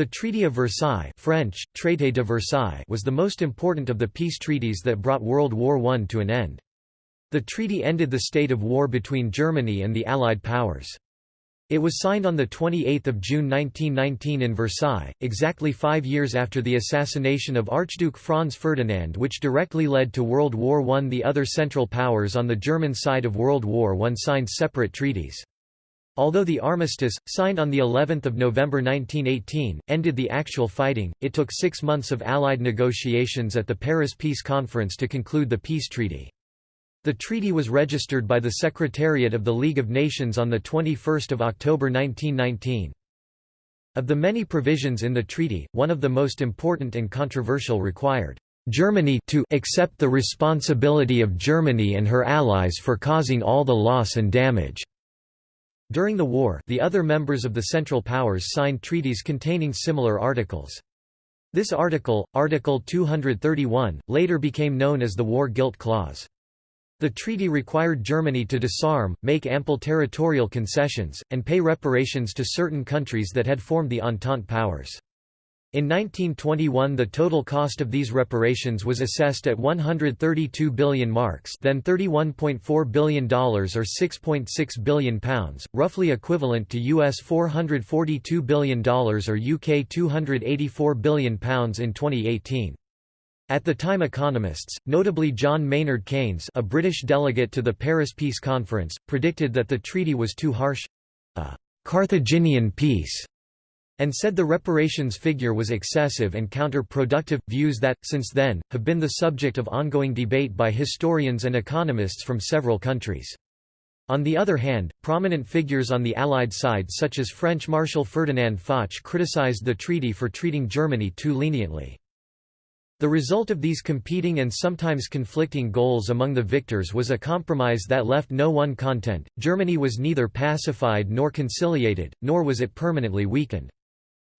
The Treaty of Versailles French, Traité de Versailles was the most important of the peace treaties that brought World War I to an end. The treaty ended the state of war between Germany and the Allied powers. It was signed on 28 June 1919 in Versailles, exactly five years after the assassination of Archduke Franz Ferdinand which directly led to World War I. The other Central Powers on the German side of World War I signed separate treaties. Although the armistice, signed on of November 1918, ended the actual fighting, it took six months of Allied negotiations at the Paris Peace Conference to conclude the peace treaty. The treaty was registered by the Secretariat of the League of Nations on 21 October 1919. Of the many provisions in the treaty, one of the most important and controversial required Germany to accept the responsibility of Germany and her allies for causing all the loss and damage. During the war, the other members of the Central Powers signed treaties containing similar articles. This article, Article 231, later became known as the War Guilt Clause. The treaty required Germany to disarm, make ample territorial concessions, and pay reparations to certain countries that had formed the Entente powers. In 1921 the total cost of these reparations was assessed at 132 billion marks then $31.4 billion or 6.6 billion pounds, roughly equivalent to US $442 billion or UK £284 billion pounds in 2018. At the time economists, notably John Maynard Keynes a British delegate to the Paris Peace Conference, predicted that the treaty was too harsh—a «Carthaginian peace» and said the reparations figure was excessive and counter-productive, views that, since then, have been the subject of ongoing debate by historians and economists from several countries. On the other hand, prominent figures on the Allied side such as French Marshal Ferdinand Foch criticized the treaty for treating Germany too leniently. The result of these competing and sometimes conflicting goals among the victors was a compromise that left no one content. Germany was neither pacified nor conciliated, nor was it permanently weakened.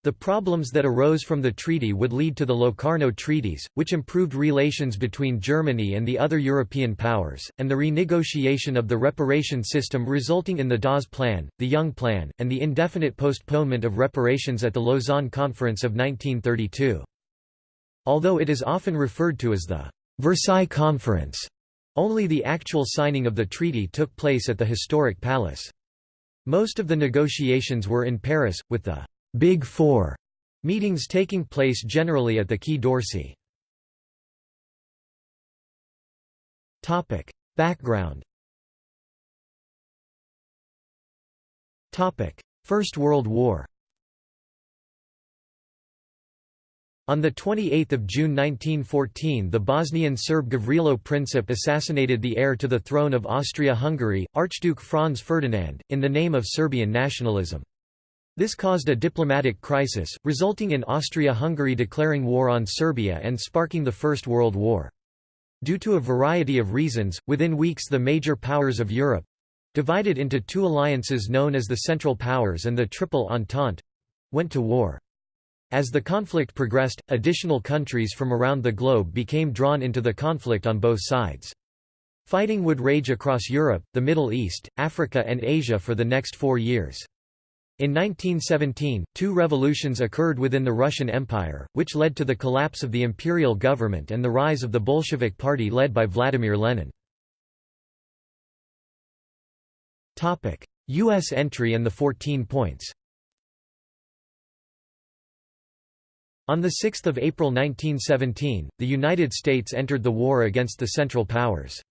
The problems that arose from the treaty would lead to the Locarno Treaties, which improved relations between Germany and the other European powers, and the renegotiation of the reparation system resulting in the Dawes Plan, the Young Plan, and the indefinite postponement of reparations at the Lausanne Conference of 1932. Although it is often referred to as the Versailles Conference, only the actual signing of the treaty took place at the historic palace. Most of the negotiations were in Paris, with the «Big Four meetings taking place generally at the Quai d'Orsay. Background Topic. First World War On 28 June 1914 the Bosnian Serb Gavrilo Princip assassinated the heir to the throne of Austria-Hungary, Archduke Franz Ferdinand, in the name of Serbian nationalism. This caused a diplomatic crisis, resulting in Austria-Hungary declaring war on Serbia and sparking the First World War. Due to a variety of reasons, within weeks the major powers of Europe—divided into two alliances known as the Central Powers and the Triple Entente—went to war. As the conflict progressed, additional countries from around the globe became drawn into the conflict on both sides. Fighting would rage across Europe, the Middle East, Africa and Asia for the next four years. In 1917, two revolutions occurred within the Russian Empire, which led to the collapse of the imperial government and the rise of the Bolshevik Party led by Vladimir Lenin. U.S. entry and the 14 points On 6 April 1917, the United States entered the war against the Central Powers.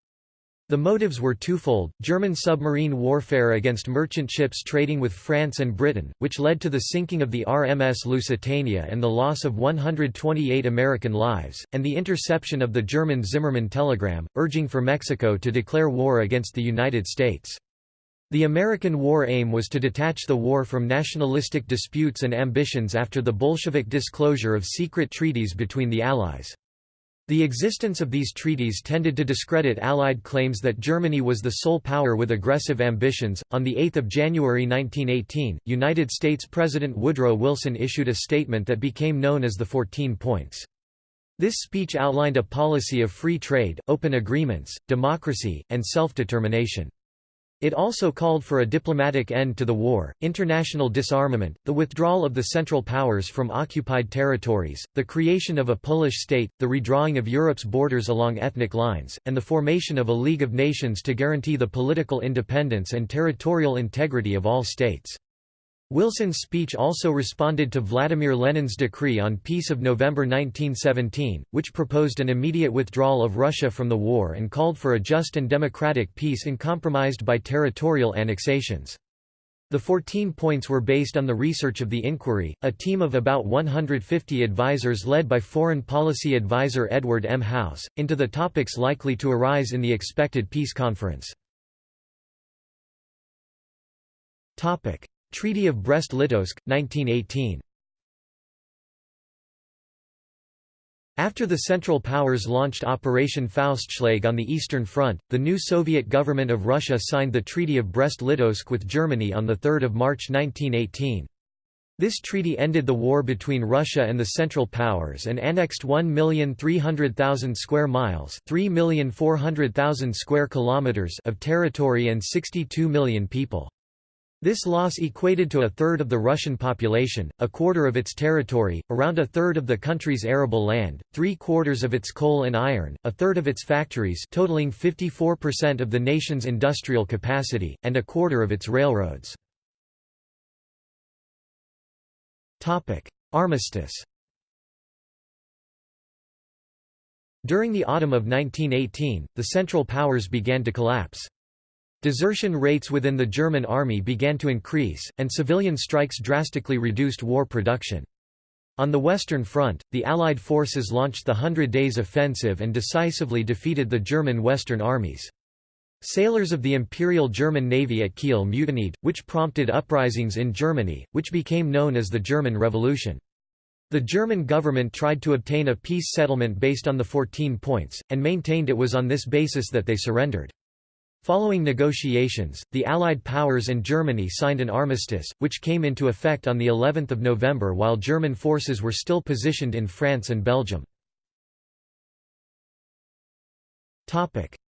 The motives were twofold, German submarine warfare against merchant ships trading with France and Britain, which led to the sinking of the RMS Lusitania and the loss of 128 American lives, and the interception of the German Zimmermann telegram, urging for Mexico to declare war against the United States. The American war aim was to detach the war from nationalistic disputes and ambitions after the Bolshevik disclosure of secret treaties between the Allies. The existence of these treaties tended to discredit Allied claims that Germany was the sole power with aggressive ambitions. On the 8th of January 1918, United States President Woodrow Wilson issued a statement that became known as the 14 Points. This speech outlined a policy of free trade, open agreements, democracy, and self-determination. It also called for a diplomatic end to the war, international disarmament, the withdrawal of the Central Powers from occupied territories, the creation of a Polish state, the redrawing of Europe's borders along ethnic lines, and the formation of a League of Nations to guarantee the political independence and territorial integrity of all states. Wilson's speech also responded to Vladimir Lenin's decree on peace of November 1917, which proposed an immediate withdrawal of Russia from the war and called for a just and democratic peace uncompromised by territorial annexations. The 14 points were based on the research of the Inquiry, a team of about 150 advisers led by foreign policy advisor Edward M. House, into the topics likely to arise in the expected peace conference. Treaty of Brest-Litovsk, 1918 After the Central Powers launched Operation Faustschlag on the Eastern Front, the new Soviet government of Russia signed the Treaty of Brest-Litovsk with Germany on 3 March 1918. This treaty ended the war between Russia and the Central Powers and annexed 1,300,000 square miles, 3,400,000 square kilometers of territory and 62 million people. This loss equated to a third of the Russian population, a quarter of its territory, around a third of the country's arable land, three quarters of its coal and iron, a third of its factories totaling 54% of the nation's industrial capacity, and a quarter of its railroads. Armistice During the autumn of 1918, the Central Powers began to collapse. Desertion rates within the German army began to increase, and civilian strikes drastically reduced war production. On the Western Front, the Allied forces launched the Hundred Days Offensive and decisively defeated the German Western armies. Sailors of the Imperial German Navy at Kiel mutinied, which prompted uprisings in Germany, which became known as the German Revolution. The German government tried to obtain a peace settlement based on the 14 points, and maintained it was on this basis that they surrendered. Following negotiations, the Allied powers and Germany signed an armistice, which came into effect on the 11th of November while German forces were still positioned in France and Belgium.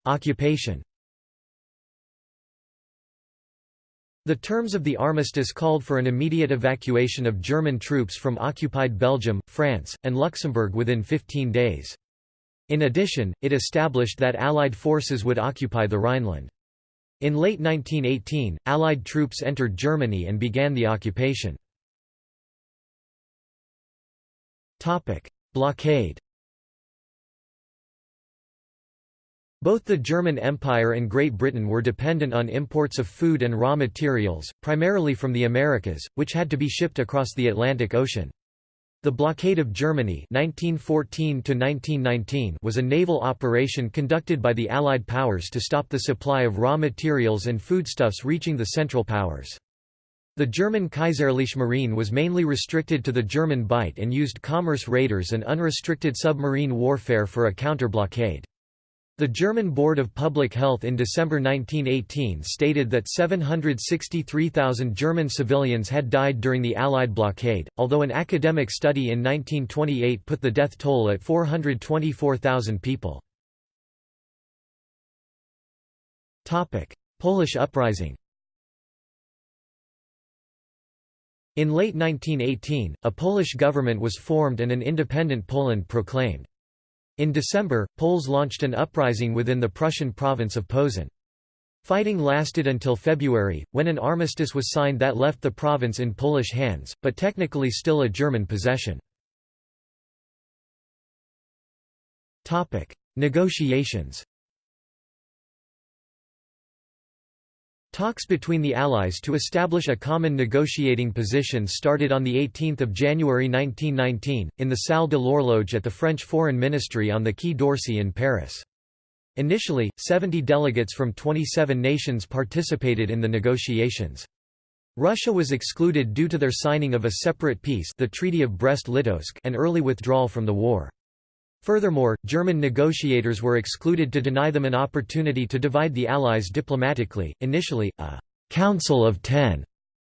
Occupation The terms of the armistice called for an immediate evacuation of German troops from occupied Belgium, France, and Luxembourg within 15 days. In addition, it established that Allied forces would occupy the Rhineland. In late 1918, Allied troops entered Germany and began the occupation. Blockade Both the German Empire and Great Britain were dependent on imports of food and raw materials, primarily from the Americas, which had to be shipped across the Atlantic Ocean. The blockade of Germany 1914 was a naval operation conducted by the Allied powers to stop the supply of raw materials and foodstuffs reaching the Central Powers. The German Kaiserliche Marine was mainly restricted to the German Bight and used commerce raiders and unrestricted submarine warfare for a counter-blockade. The German Board of Public Health in December 1918 stated that 763,000 German civilians had died during the Allied blockade, although an academic study in 1928 put the death toll at 424,000 people. Polish uprising In late 1918, a Polish government was formed and an independent Poland proclaimed. In December, Poles launched an uprising within the Prussian province of Posen. Fighting lasted until February, when an armistice was signed that left the province in Polish hands, but technically still a German possession. Negotiations Talks between the Allies to establish a common negotiating position started on 18 January 1919, in the Salle de l'Horloge at the French Foreign Ministry on the Quai d'Orsay in Paris. Initially, 70 delegates from 27 nations participated in the negotiations. Russia was excluded due to their signing of a separate peace the Treaty of Brest-Litovsk and early withdrawal from the war. Furthermore, German negotiators were excluded to deny them an opportunity to divide the Allies diplomatically. Initially, a Council of Ten,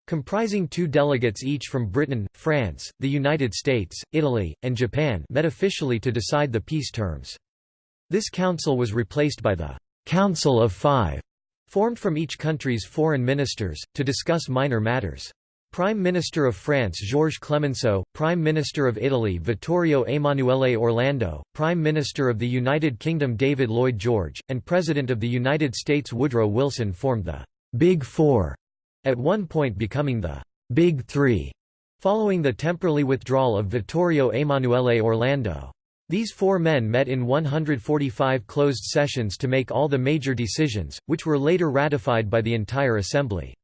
comprising two delegates each from Britain, France, the United States, Italy, and Japan, met officially to decide the peace terms. This council was replaced by the Council of Five, formed from each country's foreign ministers, to discuss minor matters. Prime Minister of France Georges Clemenceau, Prime Minister of Italy Vittorio Emanuele Orlando, Prime Minister of the United Kingdom David Lloyd George, and President of the United States Woodrow Wilson formed the «Big Four, at one point becoming the «Big Three, following the temporary withdrawal of Vittorio Emanuele Orlando. These four men met in 145 closed sessions to make all the major decisions, which were later ratified by the entire Assembly.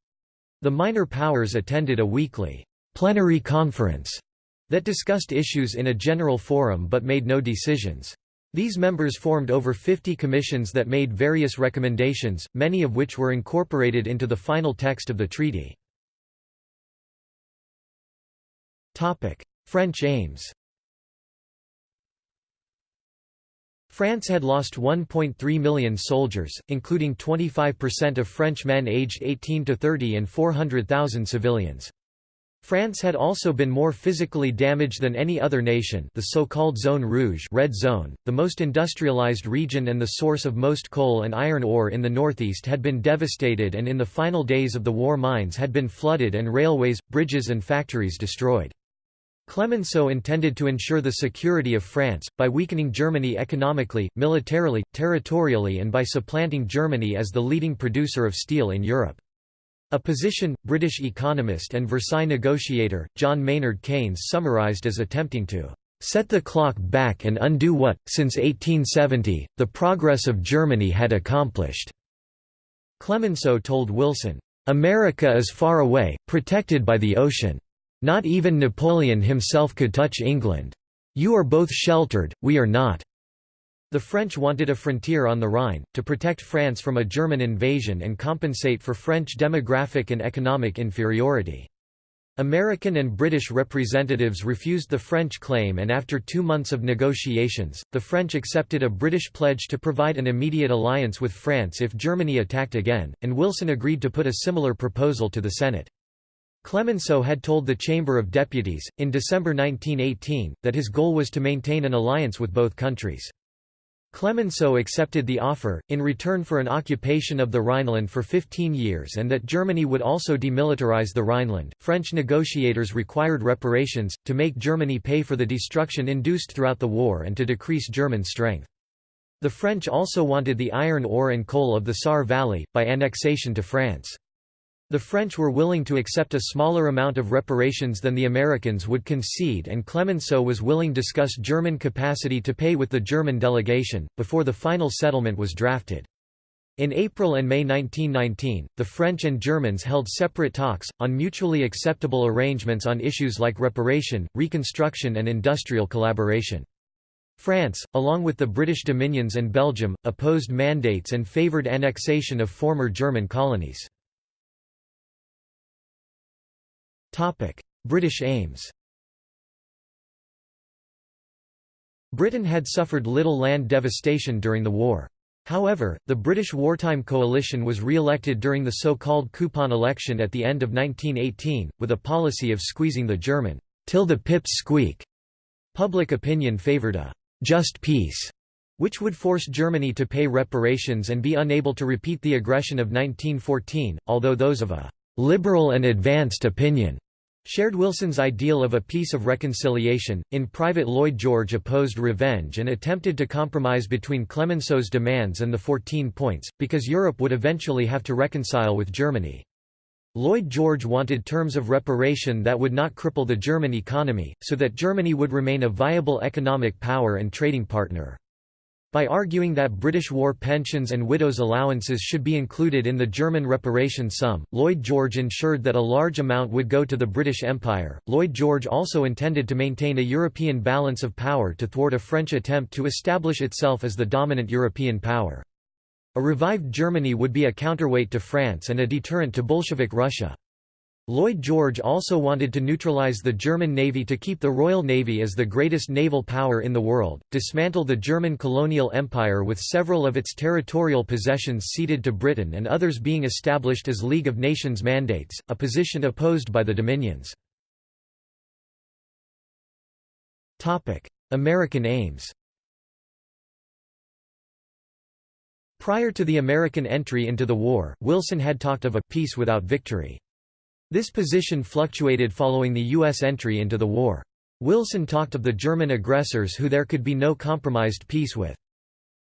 The minor powers attended a weekly plenary conference that discussed issues in a general forum but made no decisions. These members formed over 50 commissions that made various recommendations, many of which were incorporated into the final text of the treaty. French aims France had lost 1.3 million soldiers, including 25% of French men aged 18 to 30 and 400,000 civilians. France had also been more physically damaged than any other nation the so-called Zone Rouge red zone, the most industrialized region and the source of most coal and iron ore in the northeast had been devastated and in the final days of the war mines had been flooded and railways, bridges and factories destroyed. Clemenceau intended to ensure the security of France, by weakening Germany economically, militarily, territorially and by supplanting Germany as the leading producer of steel in Europe. A position, British economist and Versailles negotiator, John Maynard Keynes summarised as attempting to "...set the clock back and undo what, since 1870, the progress of Germany had accomplished." Clemenceau told Wilson, "...America is far away, protected by the ocean. Not even Napoleon himself could touch England. You are both sheltered, we are not." The French wanted a frontier on the Rhine, to protect France from a German invasion and compensate for French demographic and economic inferiority. American and British representatives refused the French claim and after two months of negotiations, the French accepted a British pledge to provide an immediate alliance with France if Germany attacked again, and Wilson agreed to put a similar proposal to the Senate. Clemenceau had told the Chamber of Deputies, in December 1918, that his goal was to maintain an alliance with both countries. Clemenceau accepted the offer, in return for an occupation of the Rhineland for 15 years and that Germany would also demilitarize the Rhineland. French negotiators required reparations, to make Germany pay for the destruction induced throughout the war and to decrease German strength. The French also wanted the iron ore and coal of the Saar Valley, by annexation to France. The French were willing to accept a smaller amount of reparations than the Americans would concede and Clemenceau was willing to discuss German capacity to pay with the German delegation, before the final settlement was drafted. In April and May 1919, the French and Germans held separate talks, on mutually acceptable arrangements on issues like reparation, reconstruction and industrial collaboration. France, along with the British dominions and Belgium, opposed mandates and favoured annexation of former German colonies. British aims Britain had suffered little land devastation during the war. However, the British wartime coalition was re-elected during the so-called coupon election at the end of 1918, with a policy of squeezing the German, till the pips squeak. Public opinion favoured a «just peace», which would force Germany to pay reparations and be unable to repeat the aggression of 1914, although those of a «liberal and advanced opinion» Shared Wilson's ideal of a peace of reconciliation. In private, Lloyd George opposed revenge and attempted to compromise between Clemenceau's demands and the 14 points, because Europe would eventually have to reconcile with Germany. Lloyd George wanted terms of reparation that would not cripple the German economy, so that Germany would remain a viable economic power and trading partner. By arguing that British war pensions and widows' allowances should be included in the German reparation sum, Lloyd George ensured that a large amount would go to the British Empire. Lloyd George also intended to maintain a European balance of power to thwart a French attempt to establish itself as the dominant European power. A revived Germany would be a counterweight to France and a deterrent to Bolshevik Russia. Lloyd George also wanted to neutralize the German Navy to keep the Royal Navy as the greatest naval power in the world, dismantle the German colonial empire with several of its territorial possessions ceded to Britain and others being established as League of Nations mandates, a position opposed by the Dominions. American aims Prior to the American entry into the war, Wilson had talked of a «peace without victory». This position fluctuated following the U.S. entry into the war. Wilson talked of the German aggressors who there could be no compromised peace with.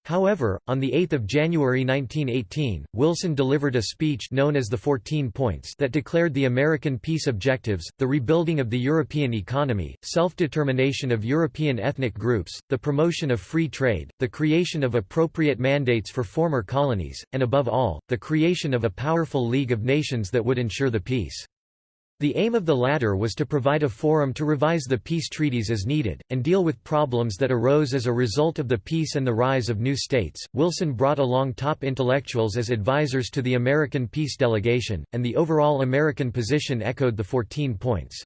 However, on 8 January 1918, Wilson delivered a speech known as the Fourteen Points that declared the American peace objectives, the rebuilding of the European economy, self-determination of European ethnic groups, the promotion of free trade, the creation of appropriate mandates for former colonies, and above all, the creation of a powerful League of Nations that would ensure the peace. The aim of the latter was to provide a forum to revise the peace treaties as needed, and deal with problems that arose as a result of the peace and the rise of new states. Wilson brought along top intellectuals as advisors to the American peace delegation, and the overall American position echoed the Fourteen Points.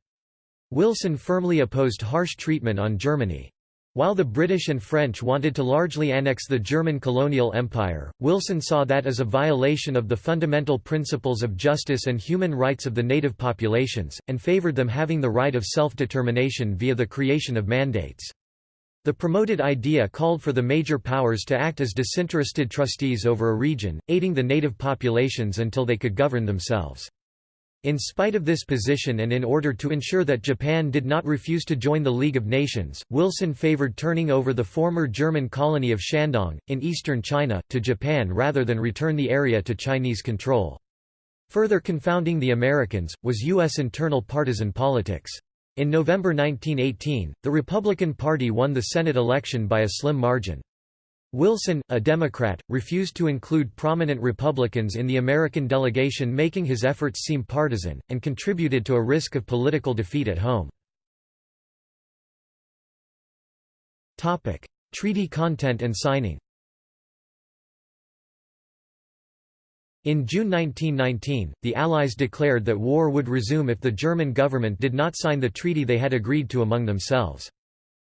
Wilson firmly opposed harsh treatment on Germany. While the British and French wanted to largely annex the German colonial empire, Wilson saw that as a violation of the fundamental principles of justice and human rights of the native populations, and favoured them having the right of self-determination via the creation of mandates. The promoted idea called for the major powers to act as disinterested trustees over a region, aiding the native populations until they could govern themselves. In spite of this position and in order to ensure that Japan did not refuse to join the League of Nations, Wilson favored turning over the former German colony of Shandong, in eastern China, to Japan rather than return the area to Chinese control. Further confounding the Americans, was U.S. internal partisan politics. In November 1918, the Republican Party won the Senate election by a slim margin. Wilson, a Democrat, refused to include prominent Republicans in the American delegation making his efforts seem partisan, and contributed to a risk of political defeat at home. Treaty content and signing In June 1919, the Allies declared that war would resume if the German government did not sign the treaty they had agreed to among themselves.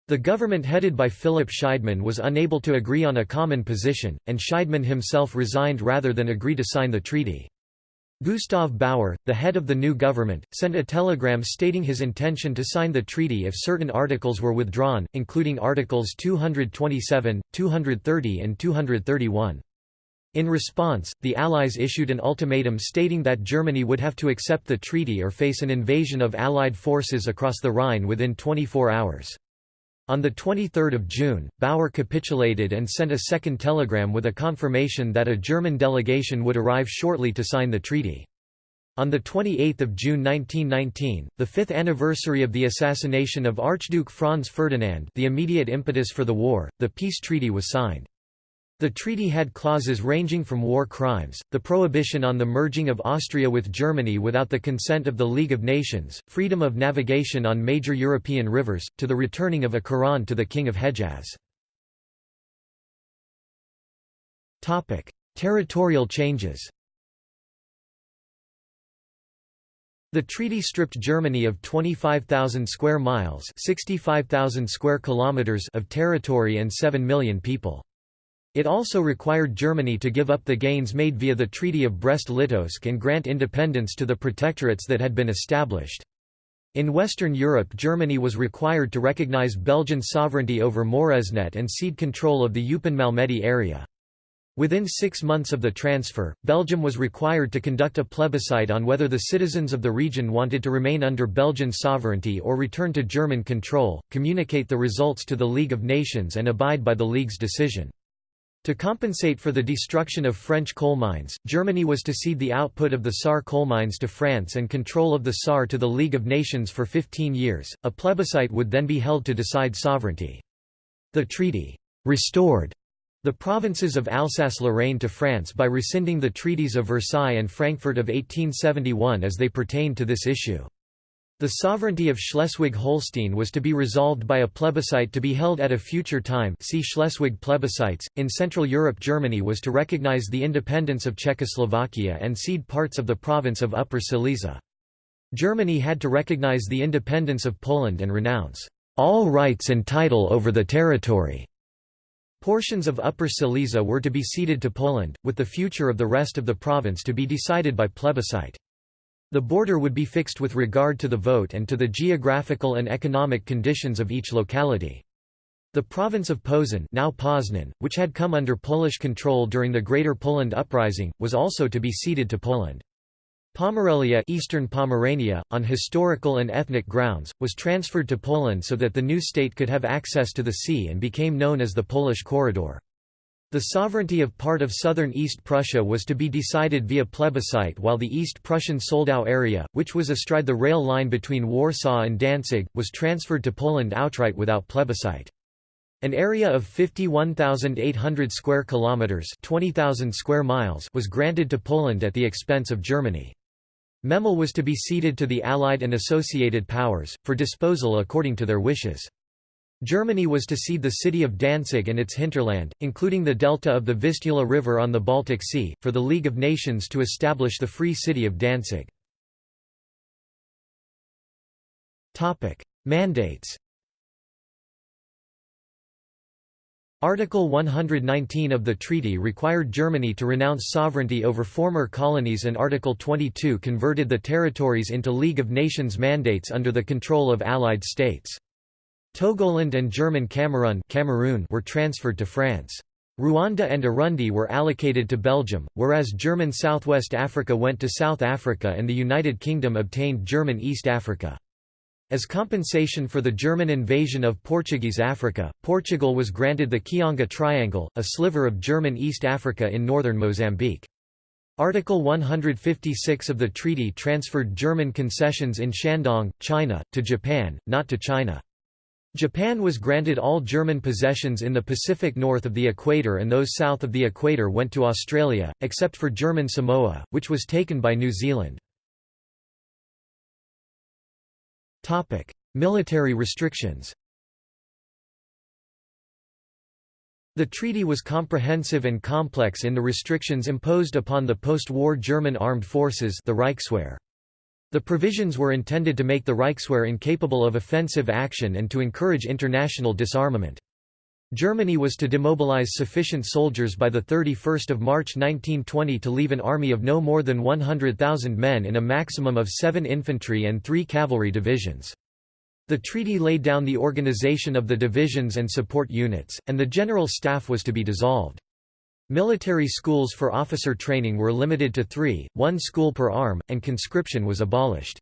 The government headed by Philipp Scheidemann was unable to agree on a common position, and Scheidemann himself resigned rather than agree to sign the treaty. Gustav Bauer, the head of the new government, sent a telegram stating his intention to sign the treaty if certain articles were withdrawn, including Articles 227, 230 and 231. In response, the Allies issued an ultimatum stating that Germany would have to accept the treaty or face an invasion of Allied forces across the Rhine within 24 hours. On 23 June, Bauer capitulated and sent a second telegram with a confirmation that a German delegation would arrive shortly to sign the treaty. On 28 June 1919, the fifth anniversary of the assassination of Archduke Franz Ferdinand the immediate impetus for the war, the peace treaty was signed. The treaty had clauses ranging from war crimes, the prohibition on the merging of Austria with Germany without the consent of the League of Nations, freedom of navigation on major European rivers, to the returning of a Quran to the King of Hejaz. Territorial changes The treaty stripped Germany of 25,000 square miles 65,000 square kilometers of territory and 7 million people. It also required Germany to give up the gains made via the Treaty of Brest-Litovsk and grant independence to the protectorates that had been established. In Western Europe Germany was required to recognize Belgian sovereignty over Moresnet and cede control of the Eupen-Malmedy area. Within six months of the transfer, Belgium was required to conduct a plebiscite on whether the citizens of the region wanted to remain under Belgian sovereignty or return to German control, communicate the results to the League of Nations and abide by the League's decision. To compensate for the destruction of French coal mines, Germany was to cede the output of the Saar coal mines to France and control of the Saar to the League of Nations for 15 years. A plebiscite would then be held to decide sovereignty. The treaty restored the provinces of Alsace-Lorraine to France by rescinding the treaties of Versailles and Frankfurt of 1871 as they pertained to this issue. The sovereignty of Schleswig-Holstein was to be resolved by a plebiscite to be held at a future time see Schleswig plebiscites. In Central Europe Germany was to recognize the independence of Czechoslovakia and cede parts of the province of Upper Silesia. Germany had to recognize the independence of Poland and renounce all rights and title over the territory. Portions of Upper Silesia were to be ceded to Poland, with the future of the rest of the province to be decided by plebiscite. The border would be fixed with regard to the vote and to the geographical and economic conditions of each locality. The province of Posen now Poznan, which had come under Polish control during the Greater Poland Uprising, was also to be ceded to Poland. Pomerelia Eastern Pomerania, on historical and ethnic grounds, was transferred to Poland so that the new state could have access to the sea and became known as the Polish Corridor. The sovereignty of part of southern East Prussia was to be decided via plebiscite while the East Prussian Soldau area, which was astride the rail line between Warsaw and Danzig, was transferred to Poland outright without plebiscite. An area of 51,800 square kilometers, 20,000 square miles was granted to Poland at the expense of Germany. Memel was to be ceded to the Allied and associated powers, for disposal according to their wishes. Germany was to cede the city of Danzig and its hinterland, including the delta of the Vistula River on the Baltic Sea, for the League of Nations to establish the Free City of Danzig. Mandates Article 119 of the treaty required Germany to renounce sovereignty over former colonies and Article 22 converted the territories into League of Nations mandates under the control of Allied states. Togoland and German Cameroon, Cameroon were transferred to France. Rwanda and Urundi were allocated to Belgium, whereas German Southwest Africa went to South Africa and the United Kingdom obtained German East Africa. As compensation for the German invasion of Portuguese Africa, Portugal was granted the Kionga Triangle, a sliver of German East Africa in northern Mozambique. Article 156 of the treaty transferred German concessions in Shandong, China, to Japan, not to China. Japan was granted all German possessions in the Pacific north of the equator and those south of the equator went to Australia, except for German Samoa, which was taken by New Zealand. Military restrictions The treaty was comprehensive and complex in the restrictions imposed upon the post-war German armed forces the Reichswehr. The provisions were intended to make the Reichswehr incapable of offensive action and to encourage international disarmament. Germany was to demobilize sufficient soldiers by 31 March 1920 to leave an army of no more than 100,000 men in a maximum of seven infantry and three cavalry divisions. The treaty laid down the organization of the divisions and support units, and the general staff was to be dissolved. Military schools for officer training were limited to three, one school per arm, and conscription was abolished.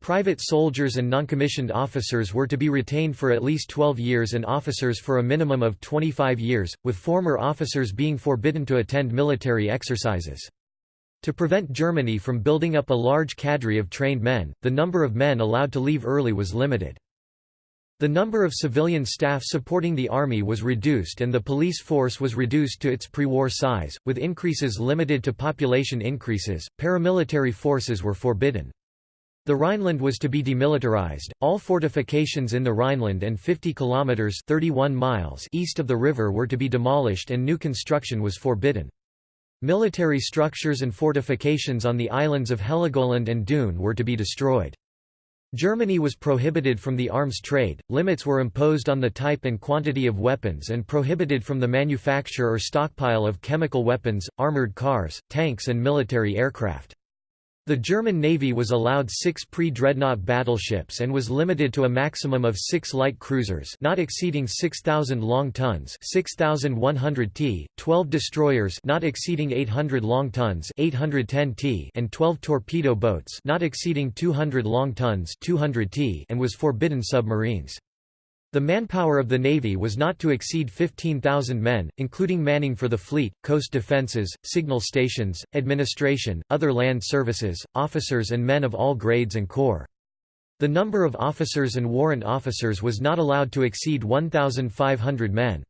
Private soldiers and noncommissioned officers were to be retained for at least 12 years and officers for a minimum of 25 years, with former officers being forbidden to attend military exercises. To prevent Germany from building up a large cadre of trained men, the number of men allowed to leave early was limited. The number of civilian staff supporting the army was reduced and the police force was reduced to its pre-war size, with increases limited to population increases. Paramilitary forces were forbidden. The Rhineland was to be demilitarized. All fortifications in the Rhineland and 50 kilometers (31 miles) east of the river were to be demolished and new construction was forbidden. Military structures and fortifications on the islands of Heligoland and Dune were to be destroyed. Germany was prohibited from the arms trade, limits were imposed on the type and quantity of weapons and prohibited from the manufacture or stockpile of chemical weapons, armored cars, tanks and military aircraft. The German Navy was allowed six pre-dreadnought battleships and was limited to a maximum of six light cruisers not exceeding 6,000 long tons 6,100 t, 12 destroyers not exceeding 800 long tons 810 t, and 12 torpedo boats not exceeding 200 long tons 200 t, and was forbidden submarines. The manpower of the Navy was not to exceed 15,000 men, including manning for the fleet, coast defences, signal stations, administration, other land services, officers and men of all grades and corps. The number of officers and warrant officers was not allowed to exceed 1,500 men.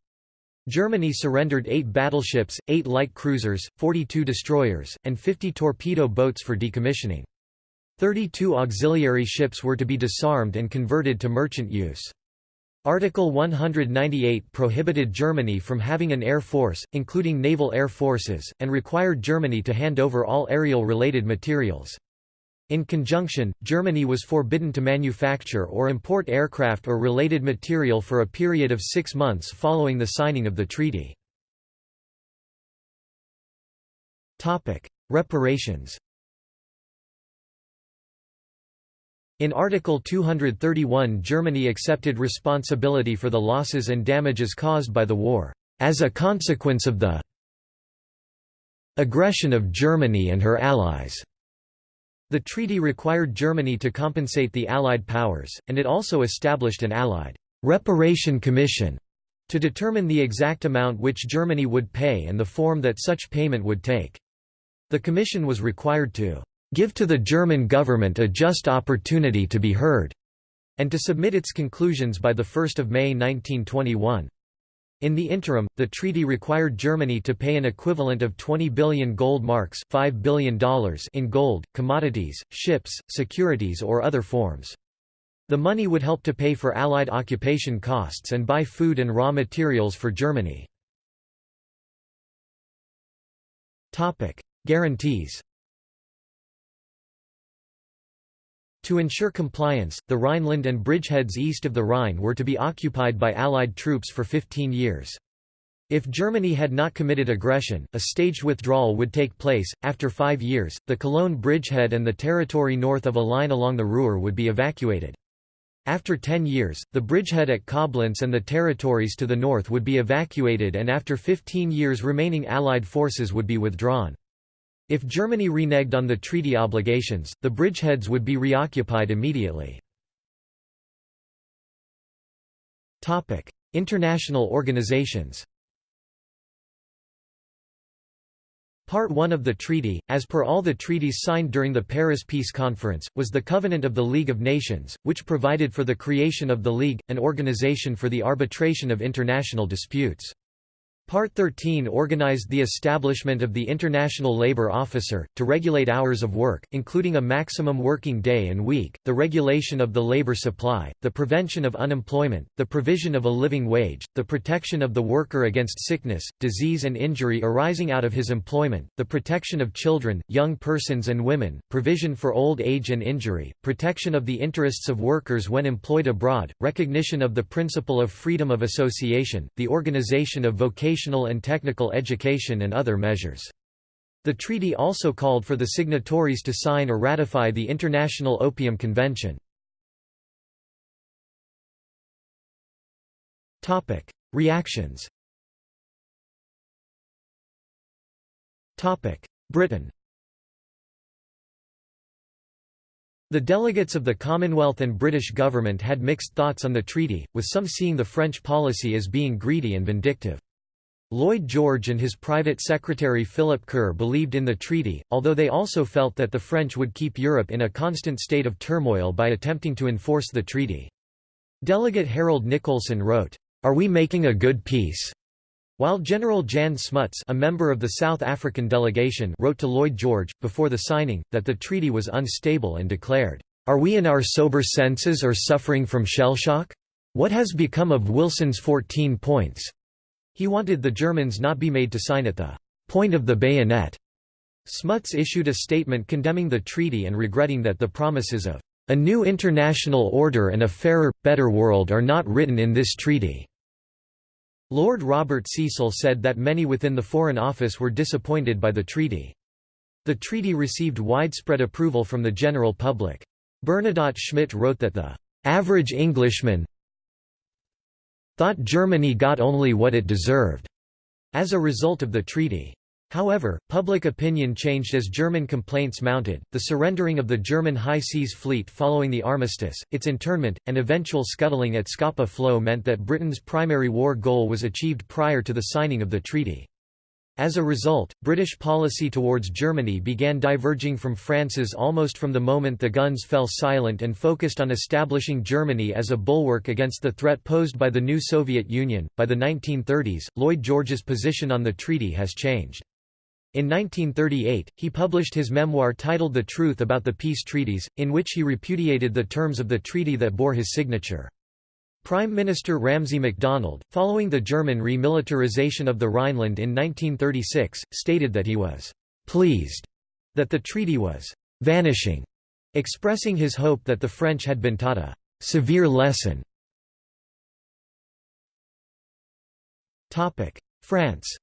Germany surrendered eight battleships, eight light cruisers, 42 destroyers, and 50 torpedo boats for decommissioning. 32 auxiliary ships were to be disarmed and converted to merchant use. Article 198 prohibited Germany from having an air force, including naval air forces, and required Germany to hand over all aerial-related materials. In conjunction, Germany was forbidden to manufacture or import aircraft or related material for a period of six months following the signing of the treaty. Reparations In Article 231 Germany accepted responsibility for the losses and damages caused by the war, as a consequence of the aggression of Germany and her allies. The treaty required Germany to compensate the Allied powers, and it also established an Allied reparation commission to determine the exact amount which Germany would pay and the form that such payment would take. The commission was required to give to the German government a just opportunity to be heard, and to submit its conclusions by 1 May 1921. In the interim, the treaty required Germany to pay an equivalent of 20 billion gold marks $5 billion in gold, commodities, ships, securities or other forms. The money would help to pay for Allied occupation costs and buy food and raw materials for Germany. Guarantees To ensure compliance, the Rhineland and bridgeheads east of the Rhine were to be occupied by Allied troops for 15 years. If Germany had not committed aggression, a staged withdrawal would take place. After five years, the Cologne bridgehead and the territory north of a line along the Ruhr would be evacuated. After ten years, the bridgehead at Koblenz and the territories to the north would be evacuated and after 15 years remaining Allied forces would be withdrawn. If Germany reneged on the treaty obligations, the bridgeheads would be reoccupied immediately. International organizations Part 1 of the treaty, as per all the treaties signed during the Paris Peace Conference, was the Covenant of the League of Nations, which provided for the creation of the League, an organization for the arbitration of international disputes. Part 13 organized the establishment of the International Labour Officer, to regulate hours of work, including a maximum working day and week, the regulation of the labour supply, the prevention of unemployment, the provision of a living wage, the protection of the worker against sickness, disease and injury arising out of his employment, the protection of children, young persons and women, provision for old age and injury, protection of the interests of workers when employed abroad, recognition of the principle of freedom of association, the organization of vocational vocational and technical education and other measures. The treaty also called for the signatories to sign or ratify the International Opium Convention. Reactions Britain The delegates of the Commonwealth and British government had mixed thoughts on the treaty, with some seeing the French policy as being greedy and vindictive. Lloyd George and his private secretary Philip Kerr believed in the treaty, although they also felt that the French would keep Europe in a constant state of turmoil by attempting to enforce the treaty. Delegate Harold Nicolson wrote, "'Are we making a good peace?' While General Jan Smuts a member of the South African delegation wrote to Lloyd George, before the signing, that the treaty was unstable and declared, "'Are we in our sober senses or suffering from shell-shock? What has become of Wilson's 14 points?' He wanted the Germans not be made to sign at the point of the bayonet. Smuts issued a statement condemning the treaty and regretting that the promises of a new international order and a fairer, better world are not written in this treaty." Lord Robert Cecil said that many within the Foreign Office were disappointed by the treaty. The treaty received widespread approval from the general public. Bernadotte Schmitt wrote that the average Englishman thought Germany got only what it deserved as a result of the treaty. However, public opinion changed as German complaints mounted, the surrendering of the German High Seas Fleet following the armistice, its internment, and eventual scuttling at Scapa Flow meant that Britain's primary war goal was achieved prior to the signing of the treaty. As a result, British policy towards Germany began diverging from France's almost from the moment the guns fell silent and focused on establishing Germany as a bulwark against the threat posed by the new Soviet Union. By the 1930s, Lloyd George's position on the treaty has changed. In 1938, he published his memoir titled The Truth About the Peace Treaties, in which he repudiated the terms of the treaty that bore his signature. Prime Minister Ramsay MacDonald, following the German remilitarization of the Rhineland in 1936, stated that he was «pleased» that the treaty was «vanishing», expressing his hope that the French had been taught a «severe lesson». France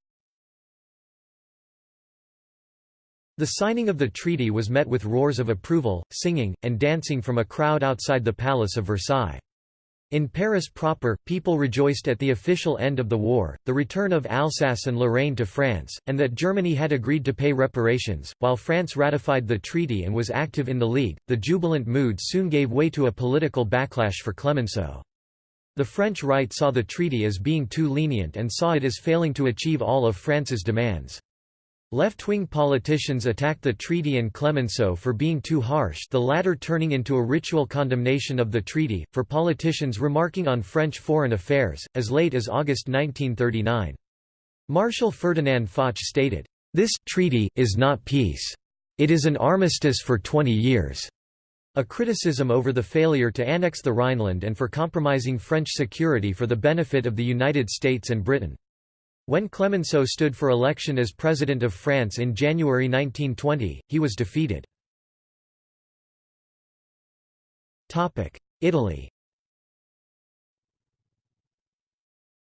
The signing of the treaty was met with roars of approval, singing, and dancing from a crowd outside the Palace of Versailles. In Paris proper, people rejoiced at the official end of the war, the return of Alsace and Lorraine to France, and that Germany had agreed to pay reparations. While France ratified the treaty and was active in the League, the jubilant mood soon gave way to a political backlash for Clemenceau. The French right saw the treaty as being too lenient and saw it as failing to achieve all of France's demands. Left-wing politicians attacked the treaty and Clemenceau for being too harsh the latter turning into a ritual condemnation of the treaty, for politicians remarking on French foreign affairs, as late as August 1939. Marshal Ferdinand Foch stated, "...this treaty is not peace. It is an armistice for 20 years." A criticism over the failure to annex the Rhineland and for compromising French security for the benefit of the United States and Britain. When Clemenceau stood for election as President of France in January 1920, he was defeated. Italy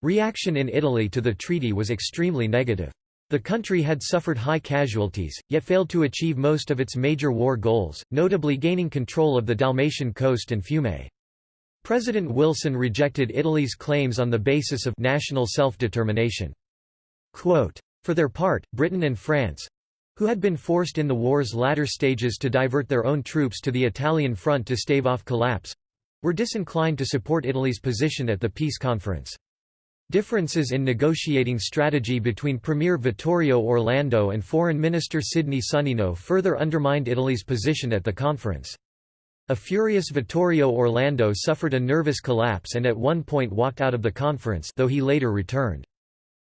Reaction in Italy to the treaty was extremely negative. The country had suffered high casualties, yet failed to achieve most of its major war goals, notably gaining control of the Dalmatian coast and Fiume. President Wilson rejected Italy's claims on the basis of national self-determination. For their part, Britain and France, who had been forced in the war's latter stages to divert their own troops to the Italian front to stave off collapse, were disinclined to support Italy's position at the peace conference. Differences in negotiating strategy between Premier Vittorio Orlando and Foreign Minister Sidney Sonnino further undermined Italy's position at the conference. A furious Vittorio Orlando suffered a nervous collapse and at one point walked out of the conference though he later returned.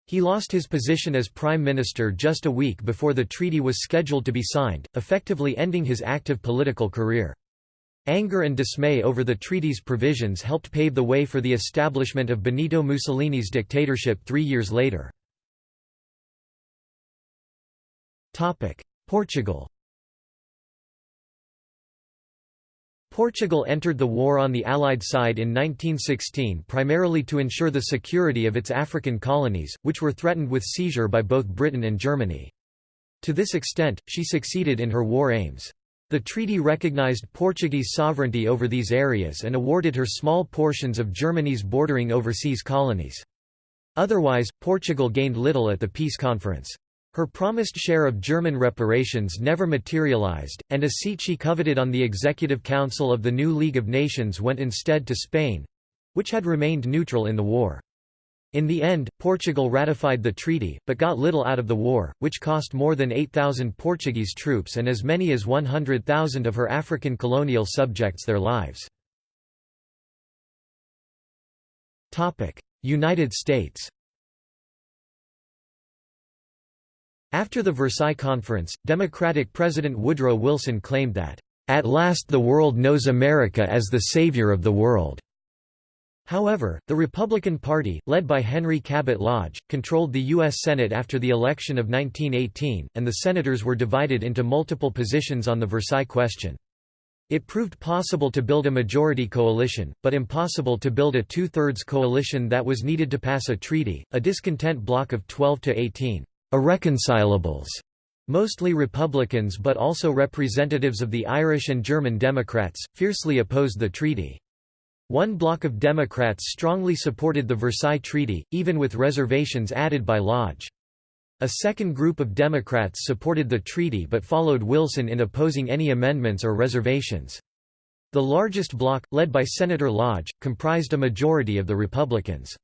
He lost his position as prime minister just a week before the treaty was scheduled to be signed, effectively ending his active political career. Anger and dismay over the treaty's provisions helped pave the way for the establishment of Benito Mussolini's dictatorship three years later. Portugal Portugal entered the war on the Allied side in 1916 primarily to ensure the security of its African colonies, which were threatened with seizure by both Britain and Germany. To this extent, she succeeded in her war aims. The treaty recognized Portuguese sovereignty over these areas and awarded her small portions of Germany's bordering overseas colonies. Otherwise, Portugal gained little at the peace conference. Her promised share of German reparations never materialized, and a seat she coveted on the Executive Council of the new League of Nations went instead to Spain—which had remained neutral in the war. In the end, Portugal ratified the treaty, but got little out of the war, which cost more than 8,000 Portuguese troops and as many as 100,000 of her African colonial subjects their lives. United States After the Versailles Conference, Democratic President Woodrow Wilson claimed that, "...at last the world knows America as the savior of the world." However, the Republican Party, led by Henry Cabot Lodge, controlled the U.S. Senate after the election of 1918, and the senators were divided into multiple positions on the Versailles question. It proved possible to build a majority coalition, but impossible to build a two-thirds coalition that was needed to pass a treaty. A discontent bloc of 12 to 18 irreconcilables, mostly Republicans but also representatives of the Irish and German Democrats, fiercely opposed the treaty. One bloc of Democrats strongly supported the Versailles Treaty, even with reservations added by Lodge. A second group of Democrats supported the treaty but followed Wilson in opposing any amendments or reservations. The largest bloc, led by Senator Lodge, comprised a majority of the Republicans.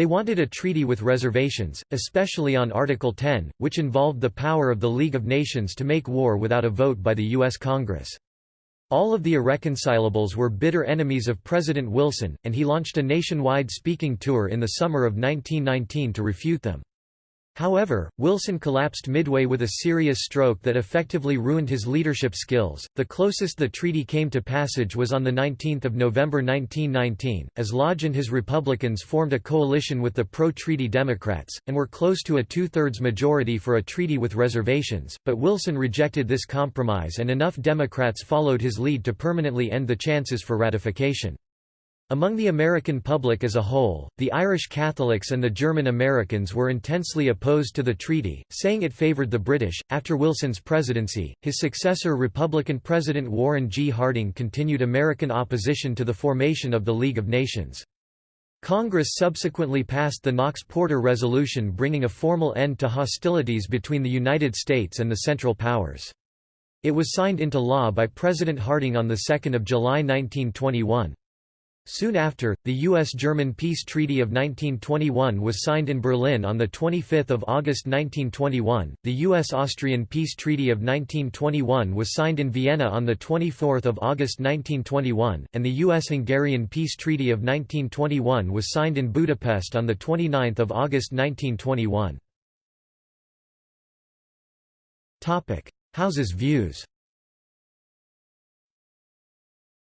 They wanted a treaty with reservations, especially on Article 10, which involved the power of the League of Nations to make war without a vote by the U.S. Congress. All of the irreconcilables were bitter enemies of President Wilson, and he launched a nationwide speaking tour in the summer of 1919 to refute them. However, Wilson collapsed midway with a serious stroke that effectively ruined his leadership skills. The closest the treaty came to passage was on the 19th of November 1919, as Lodge and his Republicans formed a coalition with the pro-treaty Democrats and were close to a two-thirds majority for a treaty with reservations, but Wilson rejected this compromise and enough Democrats followed his lead to permanently end the chances for ratification. Among the American public as a whole, the Irish Catholics and the German Americans were intensely opposed to the treaty, saying it favored the British. After Wilson's presidency, his successor Republican President Warren G. Harding continued American opposition to the formation of the League of Nations. Congress subsequently passed the Knox-Porter Resolution bringing a formal end to hostilities between the United States and the Central Powers. It was signed into law by President Harding on 2 July 1921. Soon after, the U.S.-German Peace Treaty of 1921 was signed in Berlin on 25 August 1921, the U.S.-Austrian Peace Treaty of 1921 was signed in Vienna on 24 August 1921, and the U.S.-Hungarian Peace Treaty of 1921 was signed in Budapest on 29 August 1921. House's views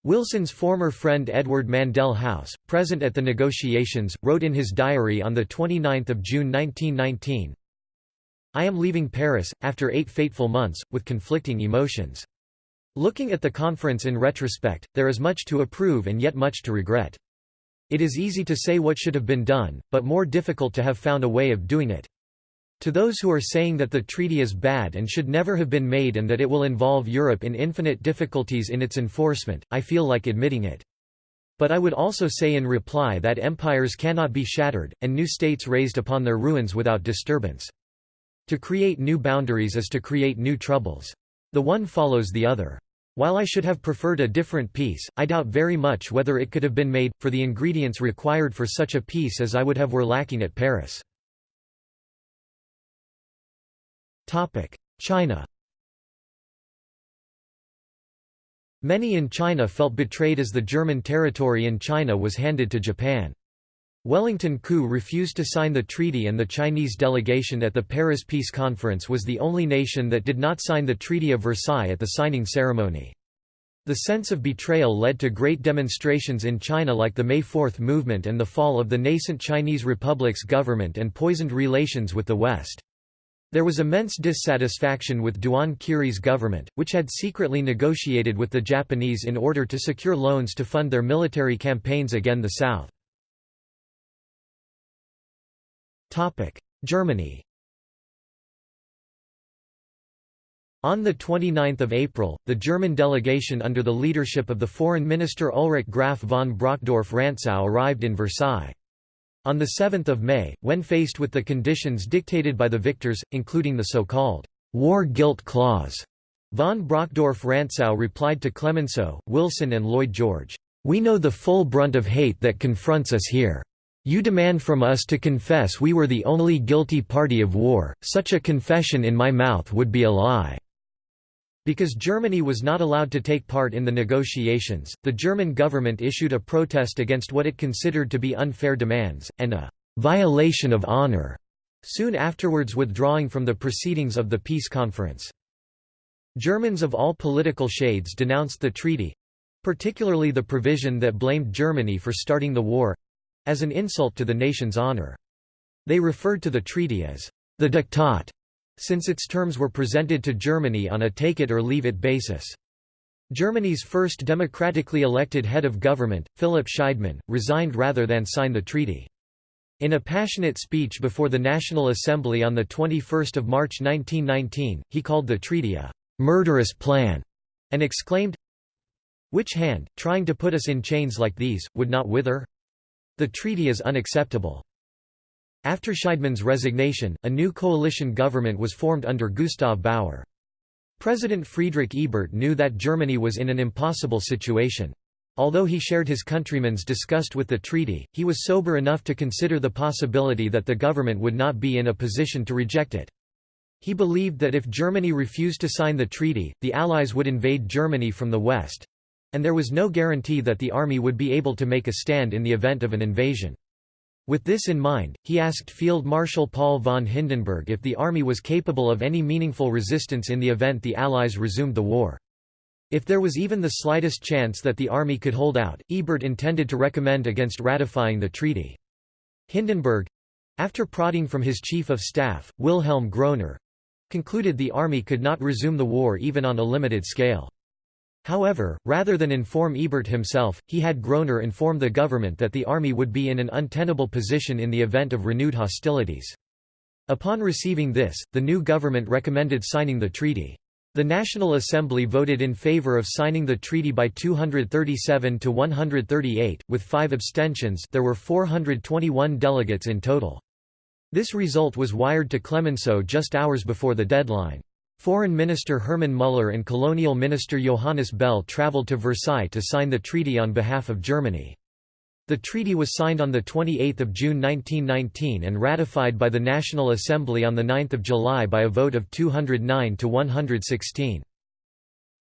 Wilson's former friend Edward Mandell House, present at the negotiations, wrote in his diary on 29 June 1919, I am leaving Paris, after eight fateful months, with conflicting emotions. Looking at the conference in retrospect, there is much to approve and yet much to regret. It is easy to say what should have been done, but more difficult to have found a way of doing it. To those who are saying that the treaty is bad and should never have been made and that it will involve Europe in infinite difficulties in its enforcement, I feel like admitting it. But I would also say in reply that empires cannot be shattered, and new states raised upon their ruins without disturbance. To create new boundaries is to create new troubles. The one follows the other. While I should have preferred a different peace, I doubt very much whether it could have been made, for the ingredients required for such a peace as I would have were lacking at Paris. China Many in China felt betrayed as the German territory in China was handed to Japan. Wellington Koo refused to sign the treaty and the Chinese delegation at the Paris Peace Conference was the only nation that did not sign the Treaty of Versailles at the signing ceremony. The sense of betrayal led to great demonstrations in China like the May 4 movement and the fall of the nascent Chinese Republic's government and poisoned relations with the West. There was immense dissatisfaction with Duan Qirui's government, which had secretly negotiated with the Japanese in order to secure loans to fund their military campaigns against the South. Germany On 29 April, the German delegation under the leadership of the foreign minister Ulrich Graf von Brockdorff-Rantzau arrived in Versailles. On 7 May, when faced with the conditions dictated by the victors, including the so-called war guilt clause, von Brockdorff-Rantzau replied to Clemenceau, Wilson and Lloyd George, "'We know the full brunt of hate that confronts us here. You demand from us to confess we were the only guilty party of war, such a confession in my mouth would be a lie.' Because Germany was not allowed to take part in the negotiations, the German government issued a protest against what it considered to be unfair demands, and a «violation of honor», soon afterwards withdrawing from the proceedings of the peace conference. Germans of all political shades denounced the treaty—particularly the provision that blamed Germany for starting the war—as an insult to the nation's honor. They referred to the treaty as the Diktat since its terms were presented to Germany on a take-it-or-leave-it basis. Germany's first democratically elected head of government, Philipp Scheidemann, resigned rather than sign the treaty. In a passionate speech before the National Assembly on 21 March 1919, he called the treaty a «murderous plan» and exclaimed, Which hand, trying to put us in chains like these, would not wither? The treaty is unacceptable. After Scheidemann's resignation, a new coalition government was formed under Gustav Bauer. President Friedrich Ebert knew that Germany was in an impossible situation. Although he shared his countrymen's disgust with the treaty, he was sober enough to consider the possibility that the government would not be in a position to reject it. He believed that if Germany refused to sign the treaty, the Allies would invade Germany from the west—and there was no guarantee that the army would be able to make a stand in the event of an invasion. With this in mind, he asked Field Marshal Paul von Hindenburg if the army was capable of any meaningful resistance in the event the Allies resumed the war. If there was even the slightest chance that the army could hold out, Ebert intended to recommend against ratifying the treaty. Hindenburg—after prodding from his chief of staff, Wilhelm Groener—concluded the army could not resume the war even on a limited scale. However, rather than inform Ebert himself, he had Groener inform the government that the army would be in an untenable position in the event of renewed hostilities. Upon receiving this, the new government recommended signing the treaty. The National Assembly voted in favor of signing the treaty by 237 to 138, with five abstentions there were 421 delegates in total. This result was wired to Clemenceau just hours before the deadline. Foreign Minister Hermann Müller and Colonial Minister Johannes Bell travelled to Versailles to sign the treaty on behalf of Germany. The treaty was signed on 28 June 1919 and ratified by the National Assembly on 9 July by a vote of 209 to 116.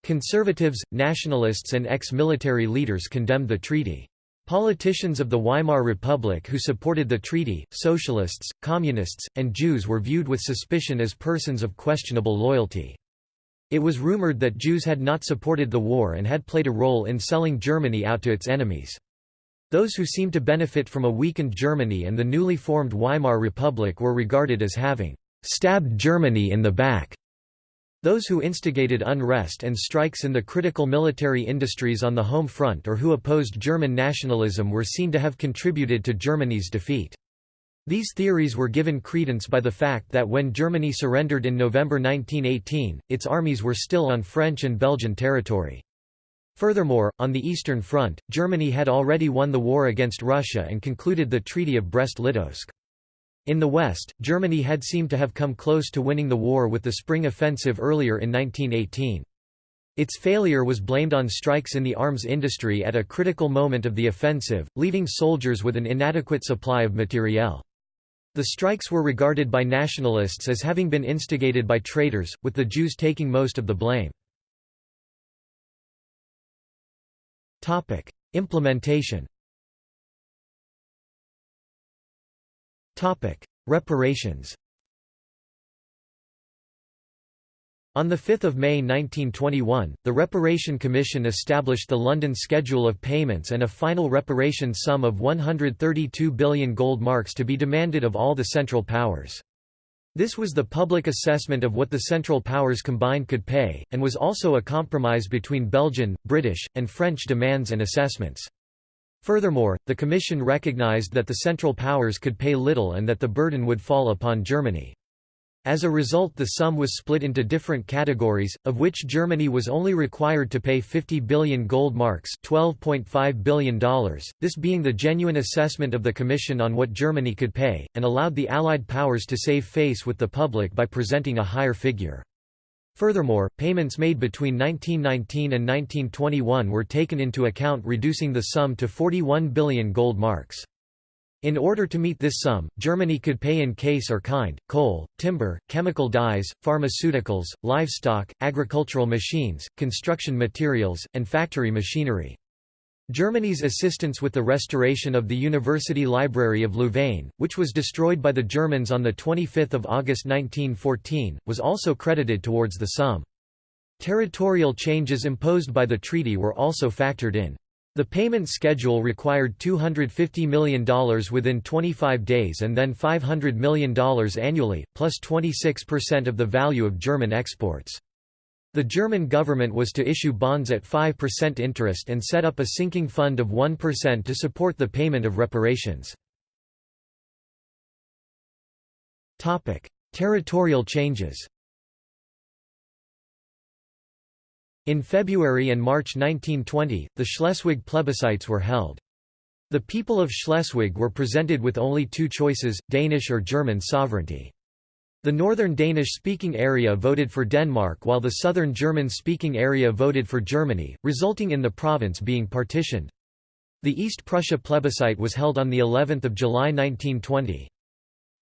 Conservatives, nationalists and ex-military leaders condemned the treaty. Politicians of the Weimar Republic who supported the treaty, socialists, communists, and Jews were viewed with suspicion as persons of questionable loyalty. It was rumored that Jews had not supported the war and had played a role in selling Germany out to its enemies. Those who seemed to benefit from a weakened Germany and the newly formed Weimar Republic were regarded as having «stabbed Germany in the back». Those who instigated unrest and strikes in the critical military industries on the home front or who opposed German nationalism were seen to have contributed to Germany's defeat. These theories were given credence by the fact that when Germany surrendered in November 1918, its armies were still on French and Belgian territory. Furthermore, on the Eastern Front, Germany had already won the war against Russia and concluded the Treaty of Brest-Litovsk. In the West, Germany had seemed to have come close to winning the war with the Spring Offensive earlier in 1918. Its failure was blamed on strikes in the arms industry at a critical moment of the offensive, leaving soldiers with an inadequate supply of materiel. The strikes were regarded by nationalists as having been instigated by traitors, with the Jews taking most of the blame. Implementation Reparations On 5 May 1921, the Reparation Commission established the London Schedule of Payments and a final reparation sum of 132 billion gold marks to be demanded of all the Central Powers. This was the public assessment of what the Central Powers combined could pay, and was also a compromise between Belgian, British, and French demands and assessments. Furthermore, the Commission recognized that the Central Powers could pay little and that the burden would fall upon Germany. As a result the sum was split into different categories, of which Germany was only required to pay 50 billion gold marks $12.5 billion, this being the genuine assessment of the Commission on what Germany could pay, and allowed the Allied powers to save face with the public by presenting a higher figure. Furthermore, payments made between 1919 and 1921 were taken into account reducing the sum to 41 billion gold marks. In order to meet this sum, Germany could pay in case or kind, coal, timber, chemical dyes, pharmaceuticals, livestock, agricultural machines, construction materials, and factory machinery. Germany's assistance with the restoration of the University Library of Louvain, which was destroyed by the Germans on 25 August 1914, was also credited towards the sum. Territorial changes imposed by the treaty were also factored in. The payment schedule required $250 million within 25 days and then $500 million annually, plus 26% of the value of German exports. The German government was to issue bonds at 5% interest and set up a sinking fund of 1% to support the payment of reparations. Territorial changes In February and March 1920, the Schleswig plebiscites were held. The people of Schleswig were presented with only two choices, Danish or German sovereignty. The northern Danish-speaking area voted for Denmark while the southern German-speaking area voted for Germany, resulting in the province being partitioned. The East Prussia plebiscite was held on the 11th of July 1920.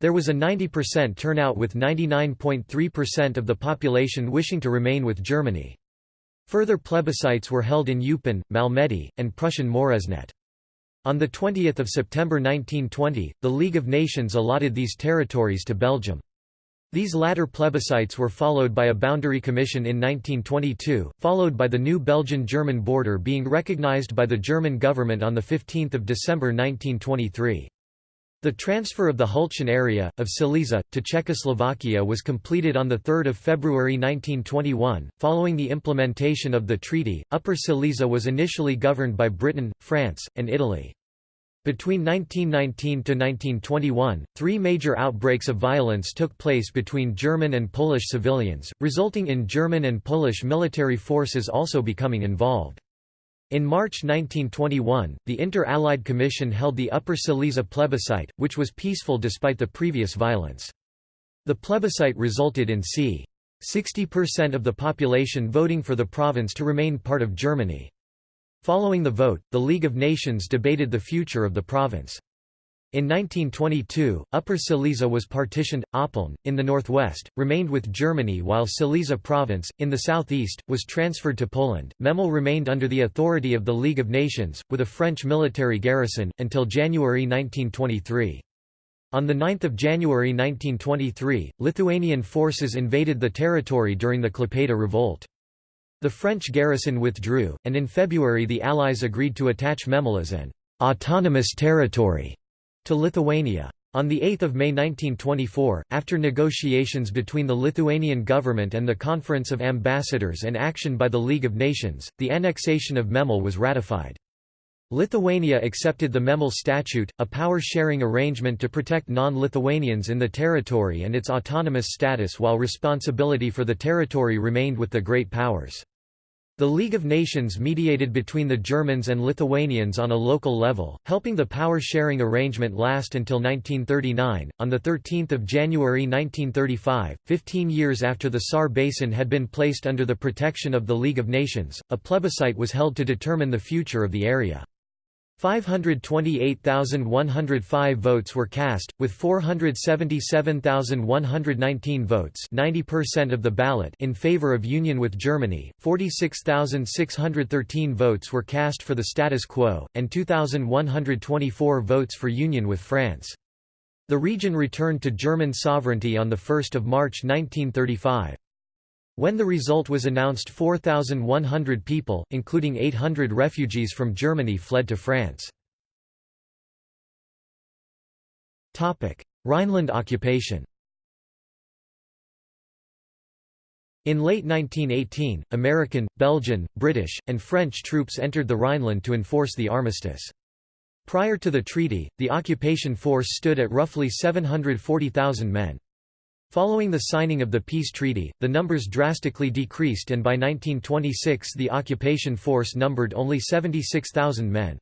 There was a 90% turnout with 99.3% of the population wishing to remain with Germany. Further plebiscites were held in Eupen, Malmedy, and Prussian Moresnet. On 20 September 1920, the League of Nations allotted these territories to Belgium. These latter plebiscites were followed by a boundary commission in 1922, followed by the new Belgian-German border being recognized by the German government on 15 December 1923. The transfer of the Hlučín area, of Silesia, to Czechoslovakia was completed on 3 February 1921. Following the implementation of the treaty, Upper Silesia was initially governed by Britain, France, and Italy. Between 1919 to 1921, three major outbreaks of violence took place between German and Polish civilians, resulting in German and Polish military forces also becoming involved. In March 1921, the Inter-Allied Commission held the Upper Silesia plebiscite, which was peaceful despite the previous violence. The plebiscite resulted in c. 60% of the population voting for the province to remain part of Germany. Following the vote, the League of Nations debated the future of the province. In 1922, Upper Silesia was partitioned, Oppeln, in the northwest, remained with Germany while Silesia province, in the southeast, was transferred to Poland. Memel remained under the authority of the League of Nations, with a French military garrison, until January 1923. On 9 January 1923, Lithuanian forces invaded the territory during the Klaipėda revolt. The French garrison withdrew, and in February the Allies agreed to attach Memel as an autonomous territory to Lithuania. On 8 May 1924, after negotiations between the Lithuanian government and the Conference of Ambassadors and action by the League of Nations, the annexation of Memel was ratified. Lithuania accepted the Memel Statute, a power-sharing arrangement to protect non-Lithuanians in the territory and its autonomous status while responsibility for the territory remained with the Great Powers. The League of Nations mediated between the Germans and Lithuanians on a local level, helping the power-sharing arrangement last until 1939. On the 13th of January 1935, 15 years after the Saar Basin had been placed under the protection of the League of Nations, a plebiscite was held to determine the future of the area. 528,105 votes were cast, with 477,119 votes 90% of the ballot in favor of union with Germany, 46,613 votes were cast for the status quo, and 2,124 votes for union with France. The region returned to German sovereignty on 1 March 1935. When the result was announced 4,100 people, including 800 refugees from Germany fled to France. Rhineland occupation In late 1918, American, Belgian, British, and French troops entered the Rhineland to enforce the armistice. Prior to the treaty, the occupation force stood at roughly 740,000 men. Following the signing of the peace treaty, the numbers drastically decreased and by 1926 the occupation force numbered only 76,000 men.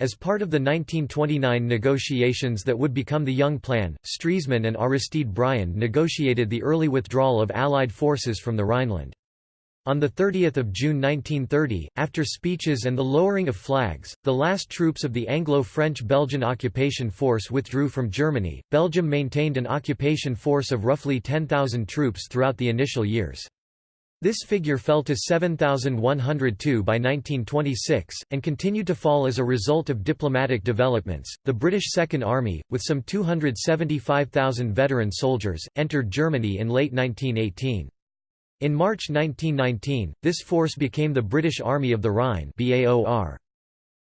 As part of the 1929 negotiations that would become the Young Plan, Stresemann and Aristide Briand negotiated the early withdrawal of Allied forces from the Rhineland. On 30 June 1930, after speeches and the lowering of flags, the last troops of the Anglo-French-Belgian occupation force withdrew from Germany. Belgium maintained an occupation force of roughly 10,000 troops throughout the initial years. This figure fell to 7,102 by 1926, and continued to fall as a result of diplomatic developments. The British Second Army, with some 275,000 veteran soldiers, entered Germany in late 1918. In March 1919, this force became the British Army of the Rhine BAOR.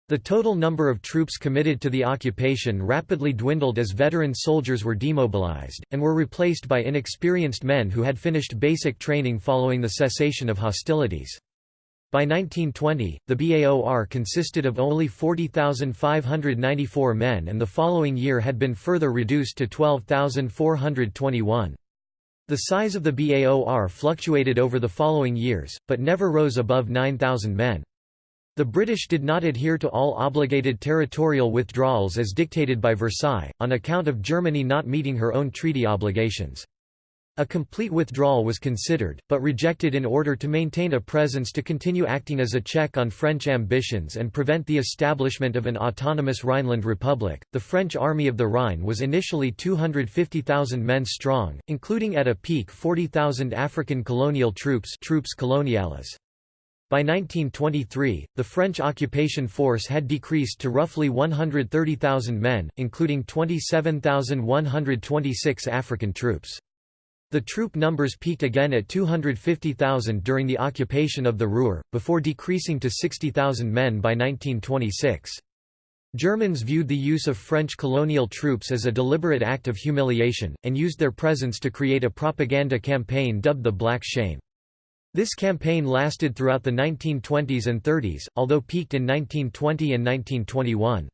The total number of troops committed to the occupation rapidly dwindled as veteran soldiers were demobilized, and were replaced by inexperienced men who had finished basic training following the cessation of hostilities. By 1920, the BAOR consisted of only 40,594 men and the following year had been further reduced to 12,421. The size of the BAOR fluctuated over the following years, but never rose above 9,000 men. The British did not adhere to all obligated territorial withdrawals as dictated by Versailles, on account of Germany not meeting her own treaty obligations. A complete withdrawal was considered, but rejected in order to maintain a presence to continue acting as a check on French ambitions and prevent the establishment of an autonomous Rhineland Republic. The French Army of the Rhine was initially 250,000 men strong, including at a peak 40,000 African colonial troops, troupes coloniales. By 1923, the French occupation force had decreased to roughly 130,000 men, including 27,126 African troops. The troop numbers peaked again at 250,000 during the occupation of the Ruhr, before decreasing to 60,000 men by 1926. Germans viewed the use of French colonial troops as a deliberate act of humiliation, and used their presence to create a propaganda campaign dubbed the Black Shame. This campaign lasted throughout the 1920s and 30s, although peaked in 1920 and 1921.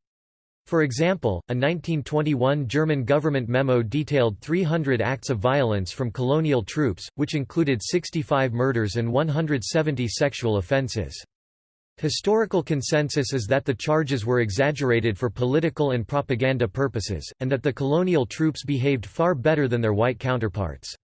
For example, a 1921 German government memo detailed 300 acts of violence from colonial troops, which included 65 murders and 170 sexual offences. Historical consensus is that the charges were exaggerated for political and propaganda purposes, and that the colonial troops behaved far better than their white counterparts.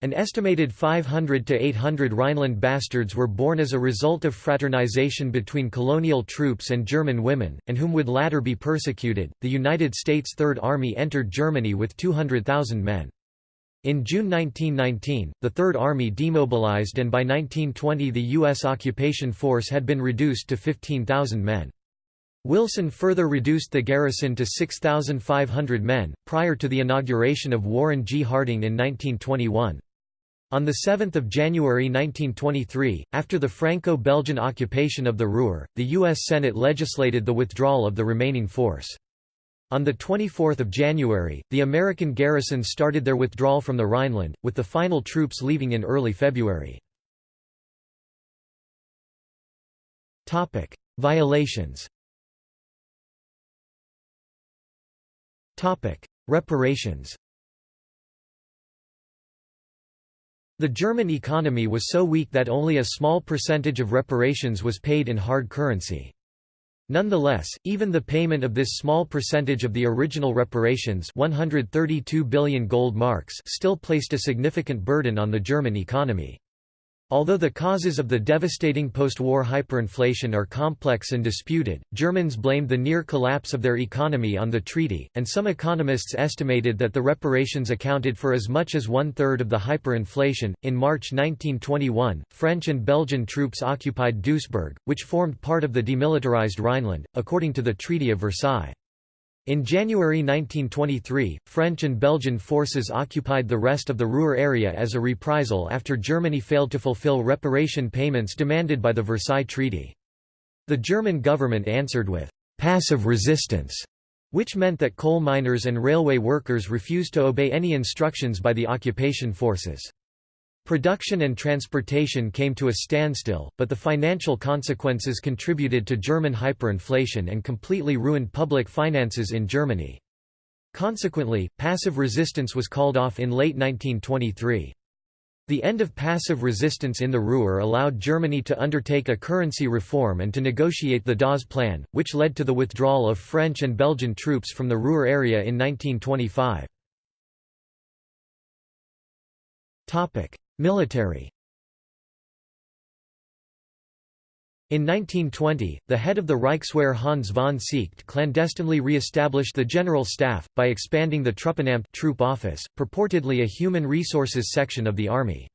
An estimated 500 to 800 Rhineland bastards were born as a result of fraternization between colonial troops and German women, and whom would latter be persecuted. The United States Third Army entered Germany with 200,000 men. In June 1919, the Third Army demobilized and by 1920 the U.S. occupation force had been reduced to 15,000 men. Wilson further reduced the garrison to 6,500 men, prior to the inauguration of Warren G. Harding in 1921. On 7 January 1923, after the Franco-Belgian occupation of the Ruhr, the U.S. Senate legislated the withdrawal of the remaining force. On 24 January, the American garrison started their withdrawal from the Rhineland, with the final troops leaving in early February. Violations Reparations The German economy was so weak that only a small percentage of reparations was paid in hard currency. Nonetheless, even the payment of this small percentage of the original reparations 132 billion gold marks still placed a significant burden on the German economy. Although the causes of the devastating post-war hyperinflation are complex and disputed, Germans blamed the near collapse of their economy on the treaty, and some economists estimated that the reparations accounted for as much as one-third of the hyperinflation. In March 1921, French and Belgian troops occupied Duisburg, which formed part of the demilitarized Rhineland, according to the Treaty of Versailles. In January 1923, French and Belgian forces occupied the rest of the Ruhr area as a reprisal after Germany failed to fulfill reparation payments demanded by the Versailles Treaty. The German government answered with «passive resistance», which meant that coal miners and railway workers refused to obey any instructions by the occupation forces. Production and transportation came to a standstill, but the financial consequences contributed to German hyperinflation and completely ruined public finances in Germany. Consequently, passive resistance was called off in late 1923. The end of passive resistance in the Ruhr allowed Germany to undertake a currency reform and to negotiate the Dawes Plan, which led to the withdrawal of French and Belgian troops from the Ruhr area in 1925. Military In 1920, the head of the Reichswehr Hans von Seeckt clandestinely re-established the General Staff, by expanding the Truppenamt troop office, purportedly a human resources section of the army.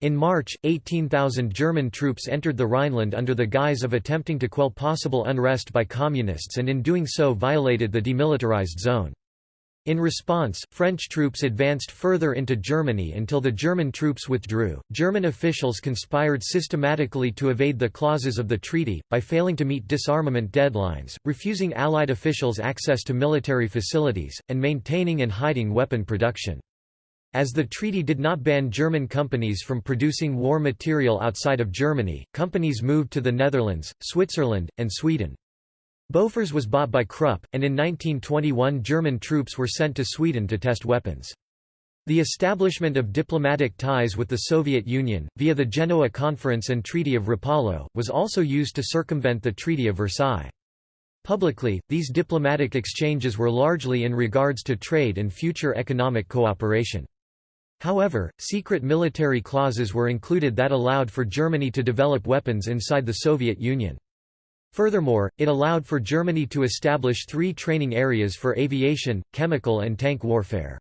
In March, 18,000 German troops entered the Rhineland under the guise of attempting to quell possible unrest by communists and in doing so violated the demilitarized zone. In response, French troops advanced further into Germany until the German troops withdrew. German officials conspired systematically to evade the clauses of the treaty, by failing to meet disarmament deadlines, refusing Allied officials access to military facilities, and maintaining and hiding weapon production. As the treaty did not ban German companies from producing war material outside of Germany, companies moved to the Netherlands, Switzerland, and Sweden. Bofors was bought by Krupp, and in 1921 German troops were sent to Sweden to test weapons. The establishment of diplomatic ties with the Soviet Union, via the Genoa Conference and Treaty of Rapallo, was also used to circumvent the Treaty of Versailles. Publicly, these diplomatic exchanges were largely in regards to trade and future economic cooperation. However, secret military clauses were included that allowed for Germany to develop weapons inside the Soviet Union. Furthermore, it allowed for Germany to establish three training areas for aviation, chemical and tank warfare.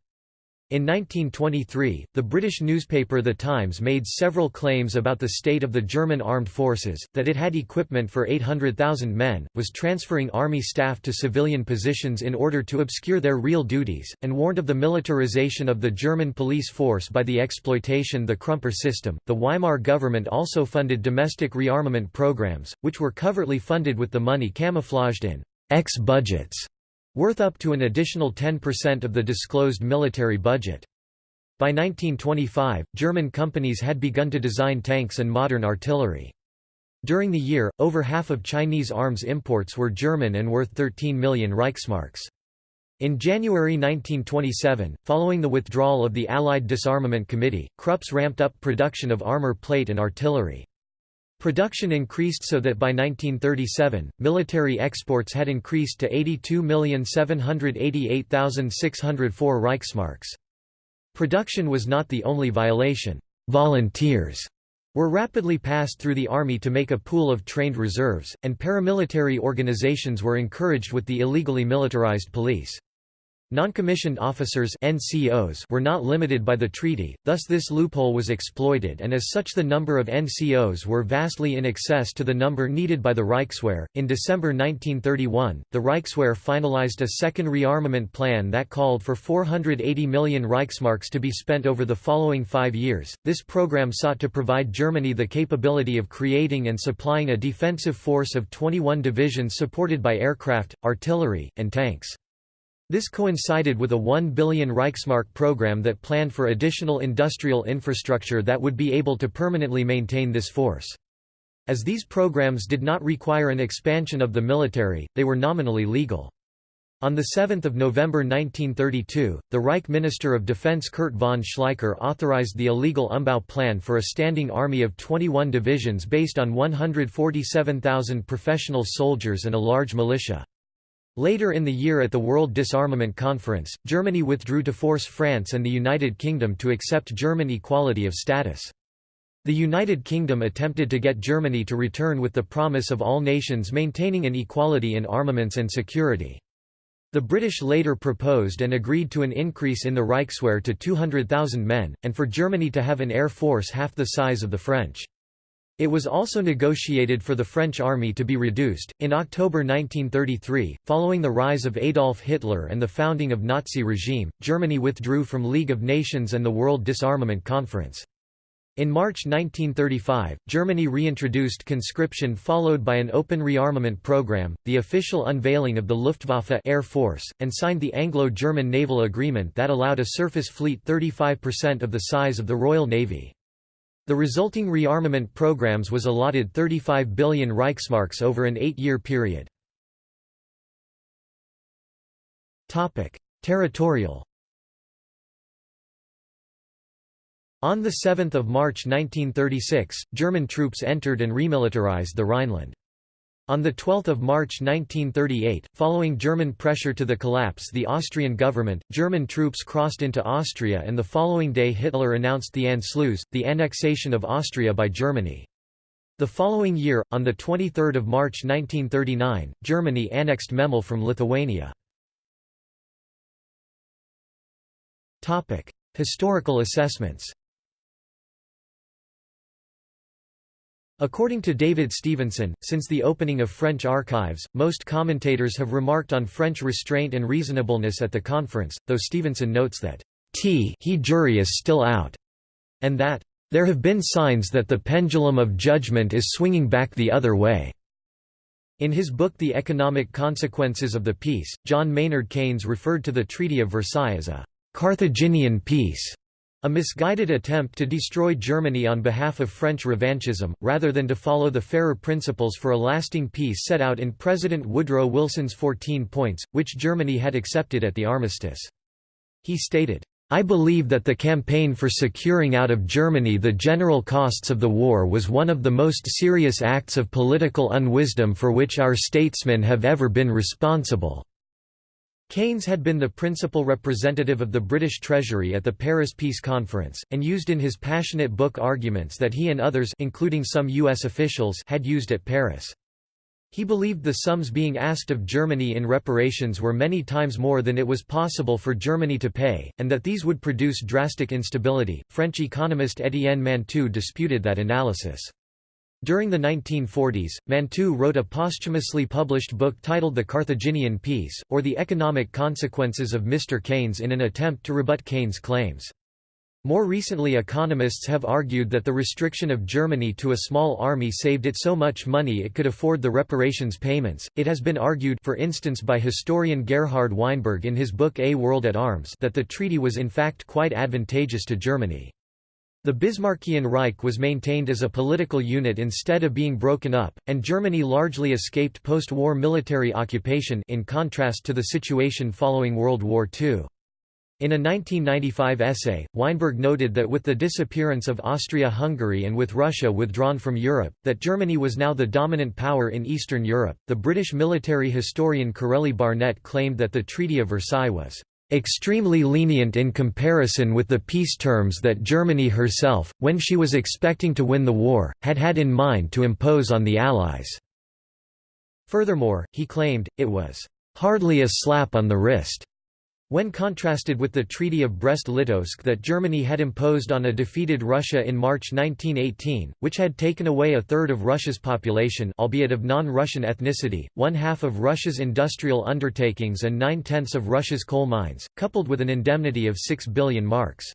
In 1923, the British newspaper The Times made several claims about the state of the German armed forces, that it had equipment for 800,000 men, was transferring army staff to civilian positions in order to obscure their real duties, and warned of the militarization of the German police force by the exploitation of the Krümper system. The Weimar government also funded domestic rearmament programs, which were covertly funded with the money camouflaged in X budgets, worth up to an additional 10% of the disclosed military budget. By 1925, German companies had begun to design tanks and modern artillery. During the year, over half of Chinese arms imports were German and worth 13 million Reichsmarks. In January 1927, following the withdrawal of the Allied Disarmament Committee, Krupps ramped up production of armor plate and artillery. Production increased so that by 1937, military exports had increased to 82,788,604 Reichsmarks. Production was not the only violation. Volunteers were rapidly passed through the army to make a pool of trained reserves, and paramilitary organizations were encouraged with the illegally militarized police. Noncommissioned officers NCOs were not limited by the treaty, thus this loophole was exploited and as such the number of NCOs were vastly in excess to the number needed by the Reichswehr. In December 1931, the Reichswehr finalized a second rearmament plan that called for 480 million Reichsmarks to be spent over the following five years. This program sought to provide Germany the capability of creating and supplying a defensive force of 21 divisions supported by aircraft, artillery, and tanks. This coincided with a 1 billion Reichsmark program that planned for additional industrial infrastructure that would be able to permanently maintain this force. As these programs did not require an expansion of the military, they were nominally legal. On 7 November 1932, the Reich Minister of Defense Kurt von Schleicher authorized the illegal Umbau plan for a standing army of 21 divisions based on 147,000 professional soldiers and a large militia. Later in the year at the World Disarmament Conference, Germany withdrew to force France and the United Kingdom to accept German equality of status. The United Kingdom attempted to get Germany to return with the promise of all nations maintaining an equality in armaments and security. The British later proposed and agreed to an increase in the Reichswehr to 200,000 men, and for Germany to have an air force half the size of the French. It was also negotiated for the French army to be reduced. In October 1933, following the rise of Adolf Hitler and the founding of Nazi regime, Germany withdrew from League of Nations and the World Disarmament Conference. In March 1935, Germany reintroduced conscription followed by an open rearmament program, the official unveiling of the Luftwaffe Air Force, and signed the Anglo-German Naval Agreement that allowed a surface fleet 35% of the size of the Royal Navy. The resulting rearmament programs was allotted 35 billion Reichsmarks over an eight-year period. Territorial On 7 March 1936, German troops entered and remilitarized the Rhineland. On 12 March 1938, following German pressure to the collapse the Austrian government, German troops crossed into Austria and the following day Hitler announced the Anschluss, the annexation of Austria by Germany. The following year, on 23 March 1939, Germany annexed Memel from Lithuania. Historical assessments According to David Stevenson, since the opening of French archives, most commentators have remarked on French restraint and reasonableness at the conference, though Stevenson notes that T he jury is still out, and that there have been signs that the pendulum of judgment is swinging back the other way. In his book The Economic Consequences of the Peace, John Maynard Keynes referred to the Treaty of Versailles as a Carthaginian peace a misguided attempt to destroy Germany on behalf of French revanchism, rather than to follow the fairer principles for a lasting peace set out in President Woodrow Wilson's 14 points, which Germany had accepted at the armistice. He stated, I believe that the campaign for securing out of Germany the general costs of the war was one of the most serious acts of political unwisdom for which our statesmen have ever been responsible. Keynes had been the principal representative of the British Treasury at the Paris Peace Conference, and used in his passionate book arguments that he and others including some U.S. officials had used at Paris. He believed the sums being asked of Germany in reparations were many times more than it was possible for Germany to pay, and that these would produce drastic instability. French economist Étienne Mantoux disputed that analysis. During the 1940s, Mantoux wrote a posthumously published book titled The Carthaginian Peace, or The Economic Consequences of Mr. Keynes in an attempt to rebut Keynes' claims. More recently economists have argued that the restriction of Germany to a small army saved it so much money it could afford the reparations payments. It has been argued for instance by historian Gerhard Weinberg in his book A World at Arms that the treaty was in fact quite advantageous to Germany. The Bismarckian Reich was maintained as a political unit instead of being broken up, and Germany largely escaped post-war military occupation in contrast to the situation following World War II. In a 1995 essay, Weinberg noted that with the disappearance of Austria-Hungary and with Russia withdrawn from Europe, that Germany was now the dominant power in Eastern Europe. The British military historian Corelli Barnett claimed that the Treaty of Versailles was extremely lenient in comparison with the peace terms that Germany herself, when she was expecting to win the war, had had in mind to impose on the Allies." Furthermore, he claimed, it was "...hardly a slap on the wrist." When contrasted with the Treaty of Brest-Litovsk that Germany had imposed on a defeated Russia in March 1918, which had taken away a third of Russia's population albeit of non-Russian ethnicity, one-half of Russia's industrial undertakings and nine-tenths of Russia's coal mines, coupled with an indemnity of 6 billion marks.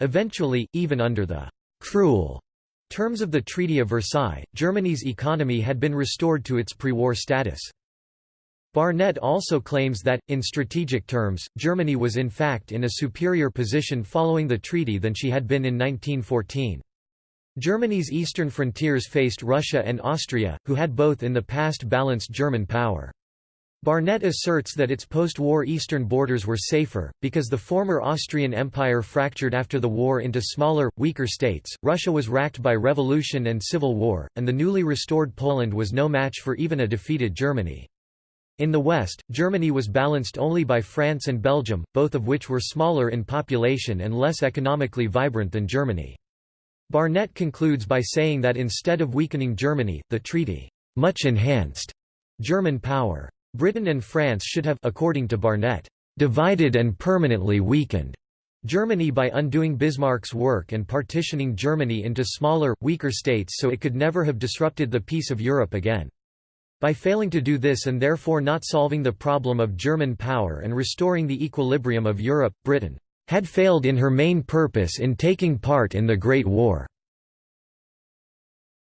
Eventually, even under the «cruel» terms of the Treaty of Versailles, Germany's economy had been restored to its pre-war status. Barnett also claims that, in strategic terms, Germany was in fact in a superior position following the treaty than she had been in 1914. Germany's eastern frontiers faced Russia and Austria, who had both in the past balanced German power. Barnett asserts that its post-war eastern borders were safer, because the former Austrian Empire fractured after the war into smaller, weaker states, Russia was racked by revolution and civil war, and the newly restored Poland was no match for even a defeated Germany. In the west, Germany was balanced only by France and Belgium, both of which were smaller in population and less economically vibrant than Germany. Barnett concludes by saying that instead of weakening Germany, the treaty much enhanced German power. Britain and France should have according to Barnett, divided and permanently weakened Germany by undoing Bismarck's work and partitioning Germany into smaller, weaker states so it could never have disrupted the peace of Europe again. By failing to do this and therefore not solving the problem of German power and restoring the equilibrium of Europe, Britain had failed in her main purpose in taking part in the Great War.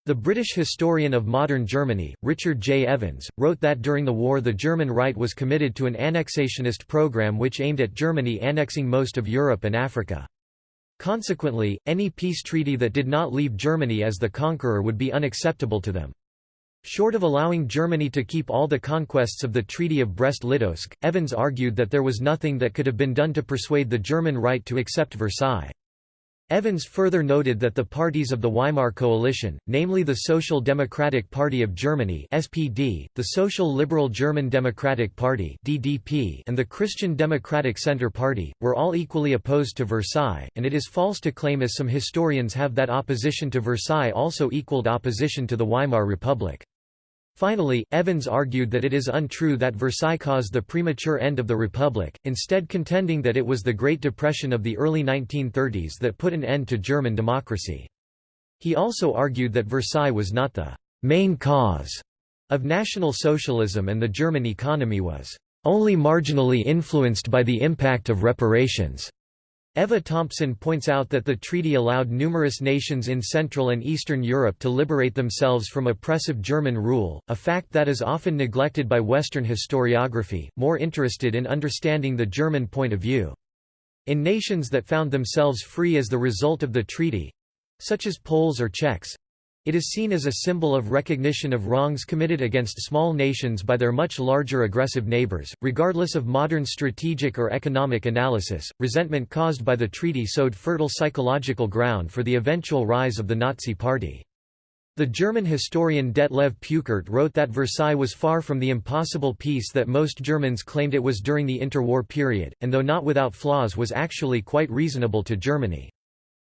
The British historian of modern Germany, Richard J. Evans, wrote that during the war the German right was committed to an annexationist program which aimed at Germany annexing most of Europe and Africa. Consequently, any peace treaty that did not leave Germany as the conqueror would be unacceptable to them. Short of allowing Germany to keep all the conquests of the Treaty of Brest-Litovsk, Evans argued that there was nothing that could have been done to persuade the German right to accept Versailles. Evans further noted that the parties of the Weimar Coalition, namely the Social Democratic Party of Germany (SPD), the Social Liberal German Democratic Party (DDP), and the Christian Democratic Centre Party, were all equally opposed to Versailles, and it is false to claim as some historians have that opposition to Versailles also equaled opposition to the Weimar Republic. Finally, Evans argued that it is untrue that Versailles caused the premature end of the Republic, instead contending that it was the Great Depression of the early 1930s that put an end to German democracy. He also argued that Versailles was not the main cause of National Socialism and the German economy was only marginally influenced by the impact of reparations. Eva Thompson points out that the treaty allowed numerous nations in Central and Eastern Europe to liberate themselves from oppressive German rule, a fact that is often neglected by Western historiography, more interested in understanding the German point of view. In nations that found themselves free as the result of the treaty—such as Poles or Czechs, it is seen as a symbol of recognition of wrongs committed against small nations by their much larger aggressive neighbors. Regardless of modern strategic or economic analysis, resentment caused by the treaty sowed fertile psychological ground for the eventual rise of the Nazi Party. The German historian Detlev Peukert wrote that Versailles was far from the impossible peace that most Germans claimed it was during the interwar period, and though not without flaws was actually quite reasonable to Germany.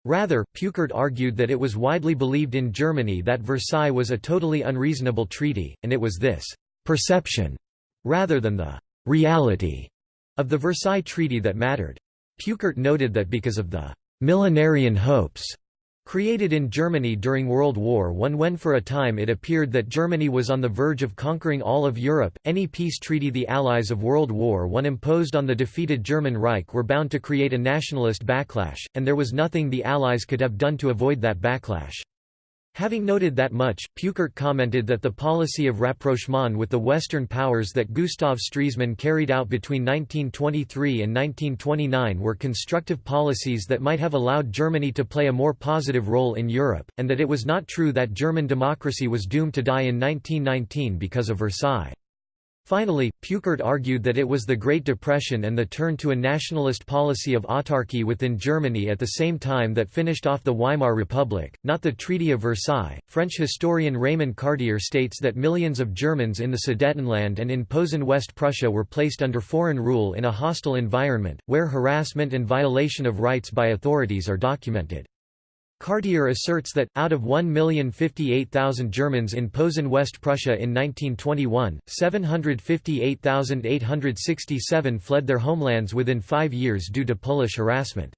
Rather, Peukert argued that it was widely believed in Germany that Versailles was a totally unreasonable treaty, and it was this «perception» rather than the «reality» of the Versailles Treaty that mattered. Peukert noted that because of the «millenarian hopes» Created in Germany during World War I when for a time it appeared that Germany was on the verge of conquering all of Europe, any peace treaty the Allies of World War I imposed on the defeated German Reich were bound to create a nationalist backlash, and there was nothing the Allies could have done to avoid that backlash. Having noted that much, Peukert commented that the policy of rapprochement with the Western powers that Gustav Stresemann carried out between 1923 and 1929 were constructive policies that might have allowed Germany to play a more positive role in Europe, and that it was not true that German democracy was doomed to die in 1919 because of Versailles. Finally, Peukert argued that it was the Great Depression and the turn to a nationalist policy of autarky within Germany at the same time that finished off the Weimar Republic, not the Treaty of Versailles. French historian Raymond Cartier states that millions of Germans in the Sudetenland and in Posen West Prussia were placed under foreign rule in a hostile environment, where harassment and violation of rights by authorities are documented. Cartier asserts that, out of 1,058,000 Germans in Posen West Prussia in 1921, 758,867 fled their homelands within five years due to Polish harassment.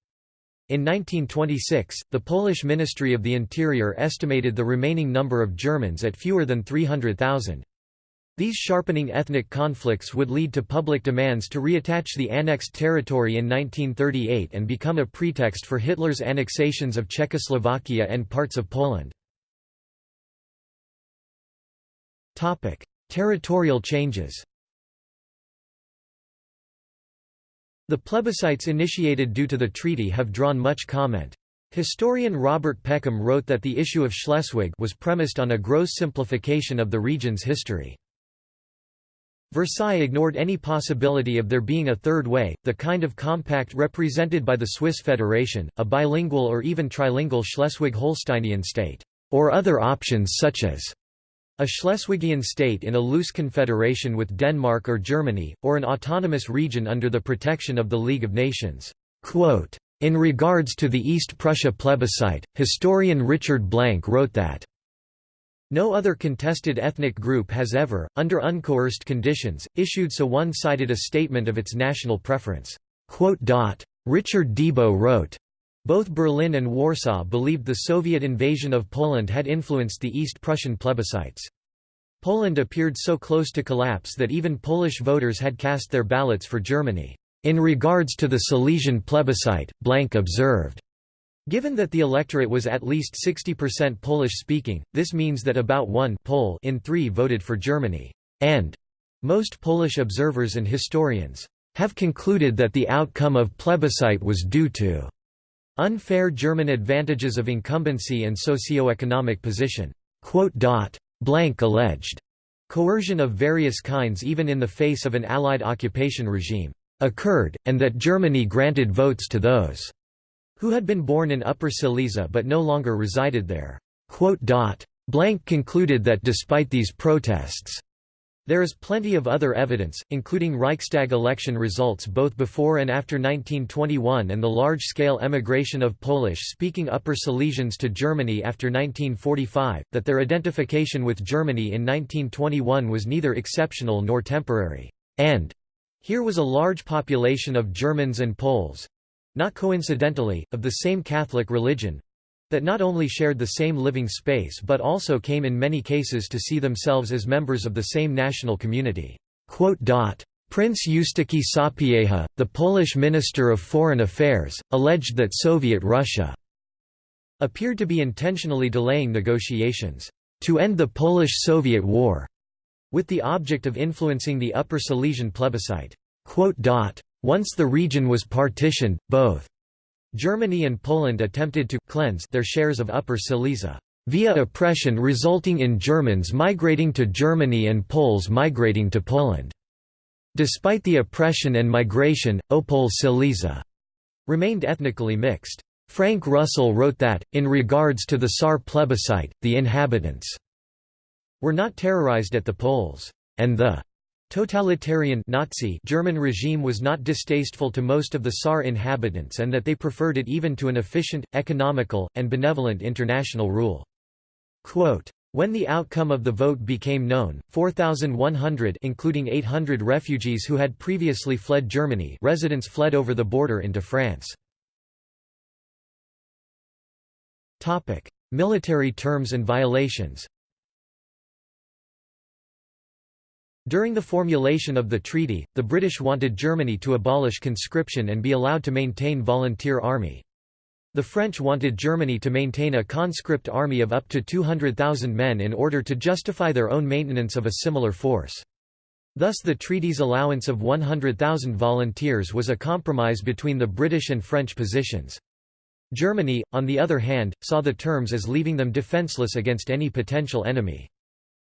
In 1926, the Polish Ministry of the Interior estimated the remaining number of Germans at fewer than 300,000. These sharpening ethnic conflicts would lead to public demands to reattach the annexed territory in 1938 and become a pretext for Hitler's annexations of Czechoslovakia and parts of Poland. Territorial changes The plebiscites initiated due to the treaty have drawn much comment. Historian Robert Peckham wrote that the issue of Schleswig was premised on a gross simplification of the region's history. Versailles ignored any possibility of there being a third way, the kind of compact represented by the Swiss Federation, a bilingual or even trilingual Schleswig-Holsteinian state, or other options such as a Schleswigian state in a loose confederation with Denmark or Germany, or an autonomous region under the protection of the League of Nations. Quote, in regards to the East Prussia plebiscite, historian Richard Blank wrote that no other contested ethnic group has ever, under uncoerced conditions, issued so one-sided a statement of its national preference." Richard Debo wrote, both Berlin and Warsaw believed the Soviet invasion of Poland had influenced the East Prussian plebiscites. Poland appeared so close to collapse that even Polish voters had cast their ballots for Germany. In regards to the Silesian plebiscite, Blank observed, Given that the electorate was at least 60% Polish-speaking, this means that about one Pole in three voted for Germany, and most Polish observers and historians have concluded that the outcome of plebiscite was due to unfair German advantages of incumbency and socio-economic position. Blank alleged coercion of various kinds even in the face of an Allied occupation regime occurred, and that Germany granted votes to those who had been born in Upper Silesia but no longer resided there. Blank concluded that despite these protests, there is plenty of other evidence, including Reichstag election results both before and after 1921 and the large-scale emigration of Polish-speaking Upper Silesians to Germany after 1945, that their identification with Germany in 1921 was neither exceptional nor temporary, and here was a large population of Germans and Poles, not coincidentally, of the same Catholic religion, that not only shared the same living space but also came in many cases to see themselves as members of the same national community. Prince Eustachy Sapieha, the Polish Minister of Foreign Affairs, alleged that Soviet Russia appeared to be intentionally delaying negotiations to end the Polish-Soviet War, with the object of influencing the Upper Silesian plebiscite. Once the region was partitioned, both Germany and Poland attempted to cleanse their shares of Upper Silesia via oppression resulting in Germans migrating to Germany and Poles migrating to Poland. Despite the oppression and migration, Opole Silesia remained ethnically mixed. Frank Russell wrote that, in regards to the Saar plebiscite, the inhabitants were not terrorized at the polls, and the Totalitarian Nazi German regime was not distasteful to most of the Saar inhabitants and that they preferred it even to an efficient, economical, and benevolent international rule. Quote, when the outcome of the vote became known, 4,100 including 800 refugees who had previously fled Germany residents fled over the border into France. Military terms and violations During the formulation of the treaty, the British wanted Germany to abolish conscription and be allowed to maintain volunteer army. The French wanted Germany to maintain a conscript army of up to 200,000 men in order to justify their own maintenance of a similar force. Thus the treaty's allowance of 100,000 volunteers was a compromise between the British and French positions. Germany, on the other hand, saw the terms as leaving them defenceless against any potential enemy.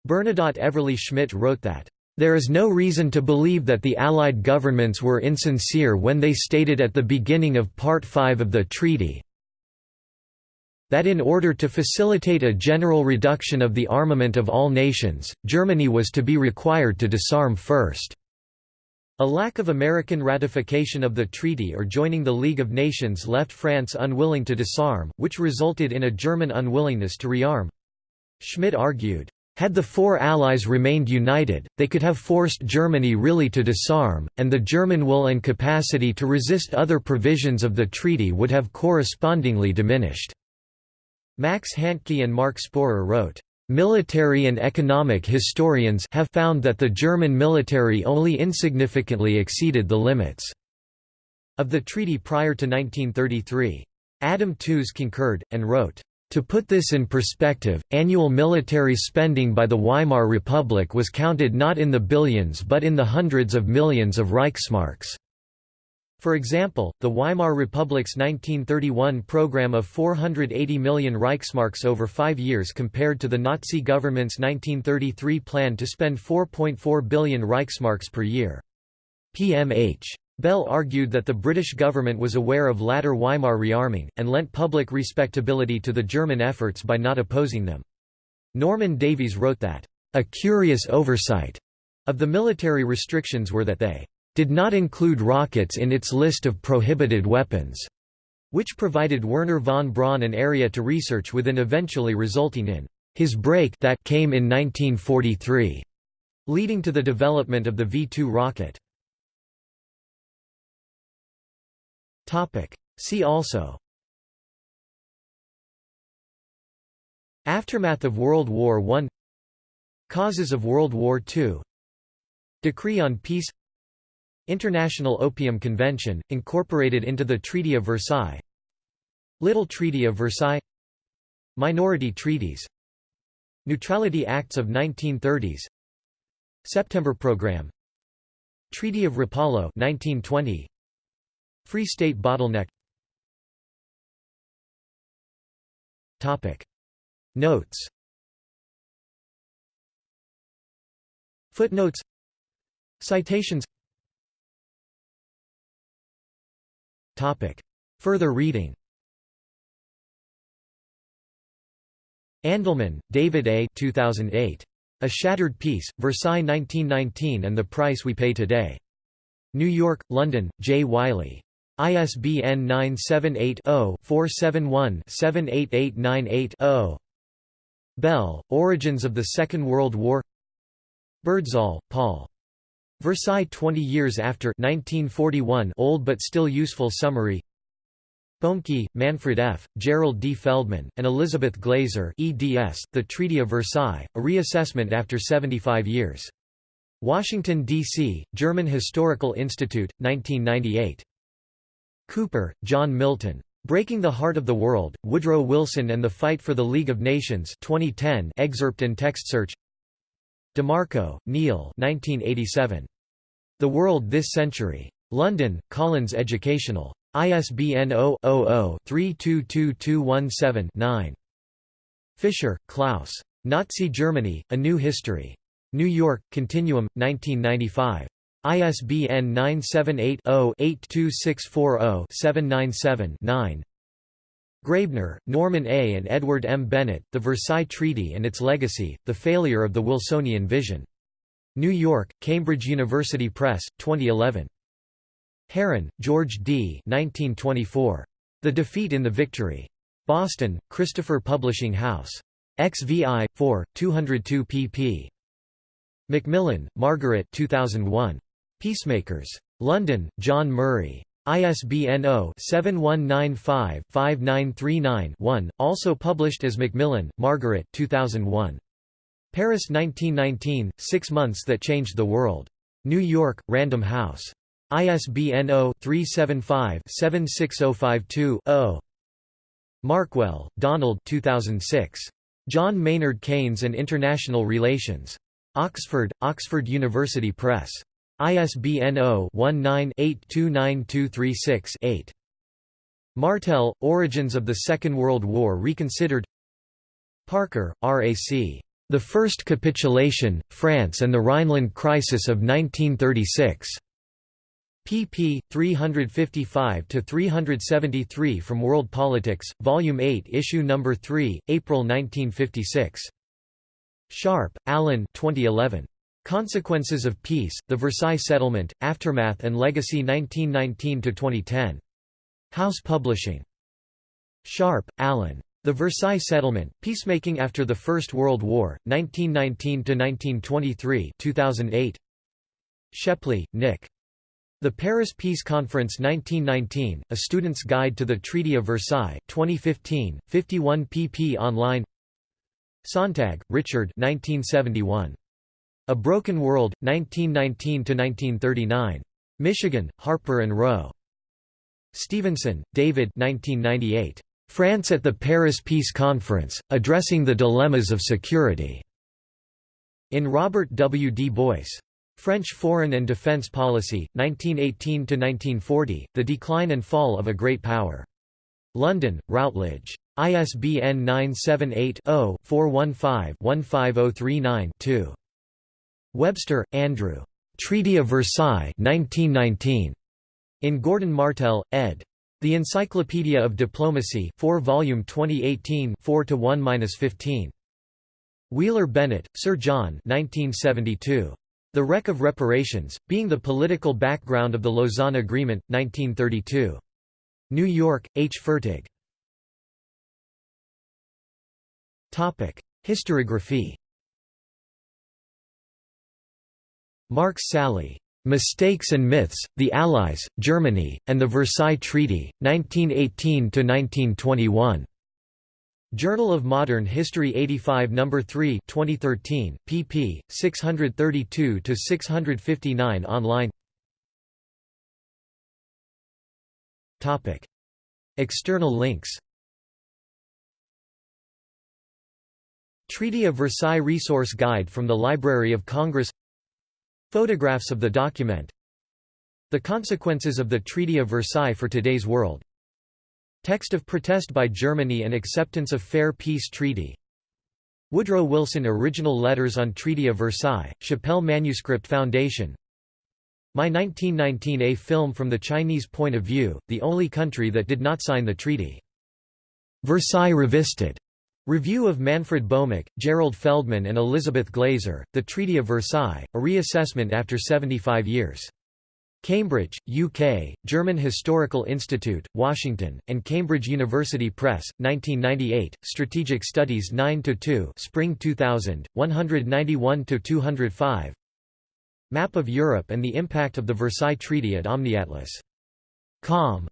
Bernadotte Everly Schmitt wrote that, there is no reason to believe that the Allied governments were insincere when they stated at the beginning of Part 5 of the treaty that in order to facilitate a general reduction of the armament of all nations, Germany was to be required to disarm first. A lack of American ratification of the treaty or joining the League of Nations left France unwilling to disarm, which resulted in a German unwillingness to rearm. Schmitt argued, had the four allies remained united, they could have forced Germany really to disarm, and the German will and capacity to resist other provisions of the treaty would have correspondingly diminished. Max Hantke and Mark Spoerer wrote, Military and economic historians have found that the German military only insignificantly exceeded the limits of the treaty prior to 1933. Adam Tooze concurred, and wrote, to put this in perspective, annual military spending by the Weimar Republic was counted not in the billions but in the hundreds of millions of Reichsmarks. For example, the Weimar Republic's 1931 program of 480 million Reichsmarks over five years compared to the Nazi government's 1933 plan to spend 4.4 billion Reichsmarks per year. PMH. Bell argued that the British government was aware of latter Weimar rearming, and lent public respectability to the German efforts by not opposing them. Norman Davies wrote that, "...a curious oversight," of the military restrictions were that they did not include rockets in its list of prohibited weapons, which provided Wernher von Braun an area to research within eventually resulting in his break that came in 1943, leading to the development of the V-2 rocket. See also. Aftermath of World War I Causes of World War II Decree on Peace. International Opium Convention, incorporated into the Treaty of Versailles. Little Treaty of Versailles. Minority treaties. Neutrality Acts of 1930s September Program Treaty of Rapallo 1920 Free State bottleneck Topic Notes Footnotes Citations Topic Further reading Andelman, David A. 2008. A Shattered Peace, Versailles 1919 and the Price We Pay Today. New York, London, J. Wiley. ISBN 978-0-471-78898-0. Bell, Origins of the Second World War Birdsall, Paul. Versailles 20 years after 1941 old but still useful summary Boemeke, Manfred F., Gerald D. Feldman, and Elizabeth Glaser eds, The Treaty of Versailles, a reassessment after 75 years. Washington, D.C., German Historical Institute, 1998. Cooper, John Milton. Breaking the Heart of the World, Woodrow Wilson and the Fight for the League of Nations 2010 excerpt and text search DeMarco, Neil 1987. The World This Century. London, Collins Educational. ISBN 0-00-322217-9. Fischer, Klaus. Nazi Germany, A New History. New York, Continuum, 1995. ISBN 978-0-82640-797-9 Graebner, Norman A. and Edward M. Bennett, The Versailles Treaty and Its Legacy, The Failure of the Wilsonian Vision. New York, Cambridge University Press, 2011. Herron, George D. 1924. The Defeat in the Victory. Boston, Christopher Publishing House. XVI, 4, 202 pp. Macmillan, Margaret 2001. Peacemakers. London, John Murray. ISBN 0-7195-5939-1, also published as Macmillan, Margaret 2001. Paris 1919, Six Months That Changed the World. New York, Random House. ISBN 0-375-76052-0. Markwell, Donald 2006. John Maynard Keynes and International Relations. Oxford, Oxford University Press. ISBN 0-19-829236-8. Martel, Origins of the Second World War Reconsidered Parker, R.A.C. The First Capitulation, France and the Rhineland Crisis of 1936. pp. 355–373 from World Politics, Volume 8 Issue No. 3, April 1956. Sharp, Allen 2011. Consequences of Peace, The Versailles Settlement, Aftermath and Legacy 1919–2010. House Publishing. Sharp, Alan. The Versailles Settlement, Peacemaking After the First World War, 1919–1923 2008. Shepley, Nick. The Paris Peace Conference 1919, A Student's Guide to the Treaty of Versailles 2015, 51 pp online Sontag, Richard 1971. A Broken World, 1919–1939. Michigan, Harper & Row. Stevenson, David 1998. France at the Paris Peace Conference, Addressing the Dilemmas of Security. In Robert W. D. Boyce. French Foreign and Defense Policy, 1918–1940, The Decline and Fall of a Great Power. London, Routledge. ISBN 978 0 415 15039 2. Webster, Andrew. Treaty of Versailles 1919. In Gordon Martel, ed. The Encyclopedia of Diplomacy 4 volume 2018 4–1–15. Wheeler Bennett, Sir John 1972. The Wreck of Reparations, Being the Political Background of the Lausanne Agreement, 1932. New York, H. Fertig. Historiography Marks Sally. Mistakes and Myths, The Allies, Germany, and the Versailles Treaty, 1918–1921. Journal of Modern History 85 No. 3 2013, pp. 632–659 online External links Treaty of Versailles Resource Guide from the Library of Congress Photographs of the document The consequences of the Treaty of Versailles for today's world Text of protest by Germany and acceptance of Fair Peace Treaty Woodrow Wilson Original Letters on Treaty of Versailles, Shapell Manuscript Foundation My 1919 A film from the Chinese point of view, the only country that did not sign the treaty. Versailles Revisited. Review of Manfred Bomek, Gerald Feldman and Elizabeth Glaser, The Treaty of Versailles, a reassessment after 75 years. Cambridge, UK, German Historical Institute, Washington, and Cambridge University Press, 1998, Strategic Studies 9–2 Spring 2000, 191–205 Map of Europe and the impact of the Versailles Treaty at OmniAtlas. Com.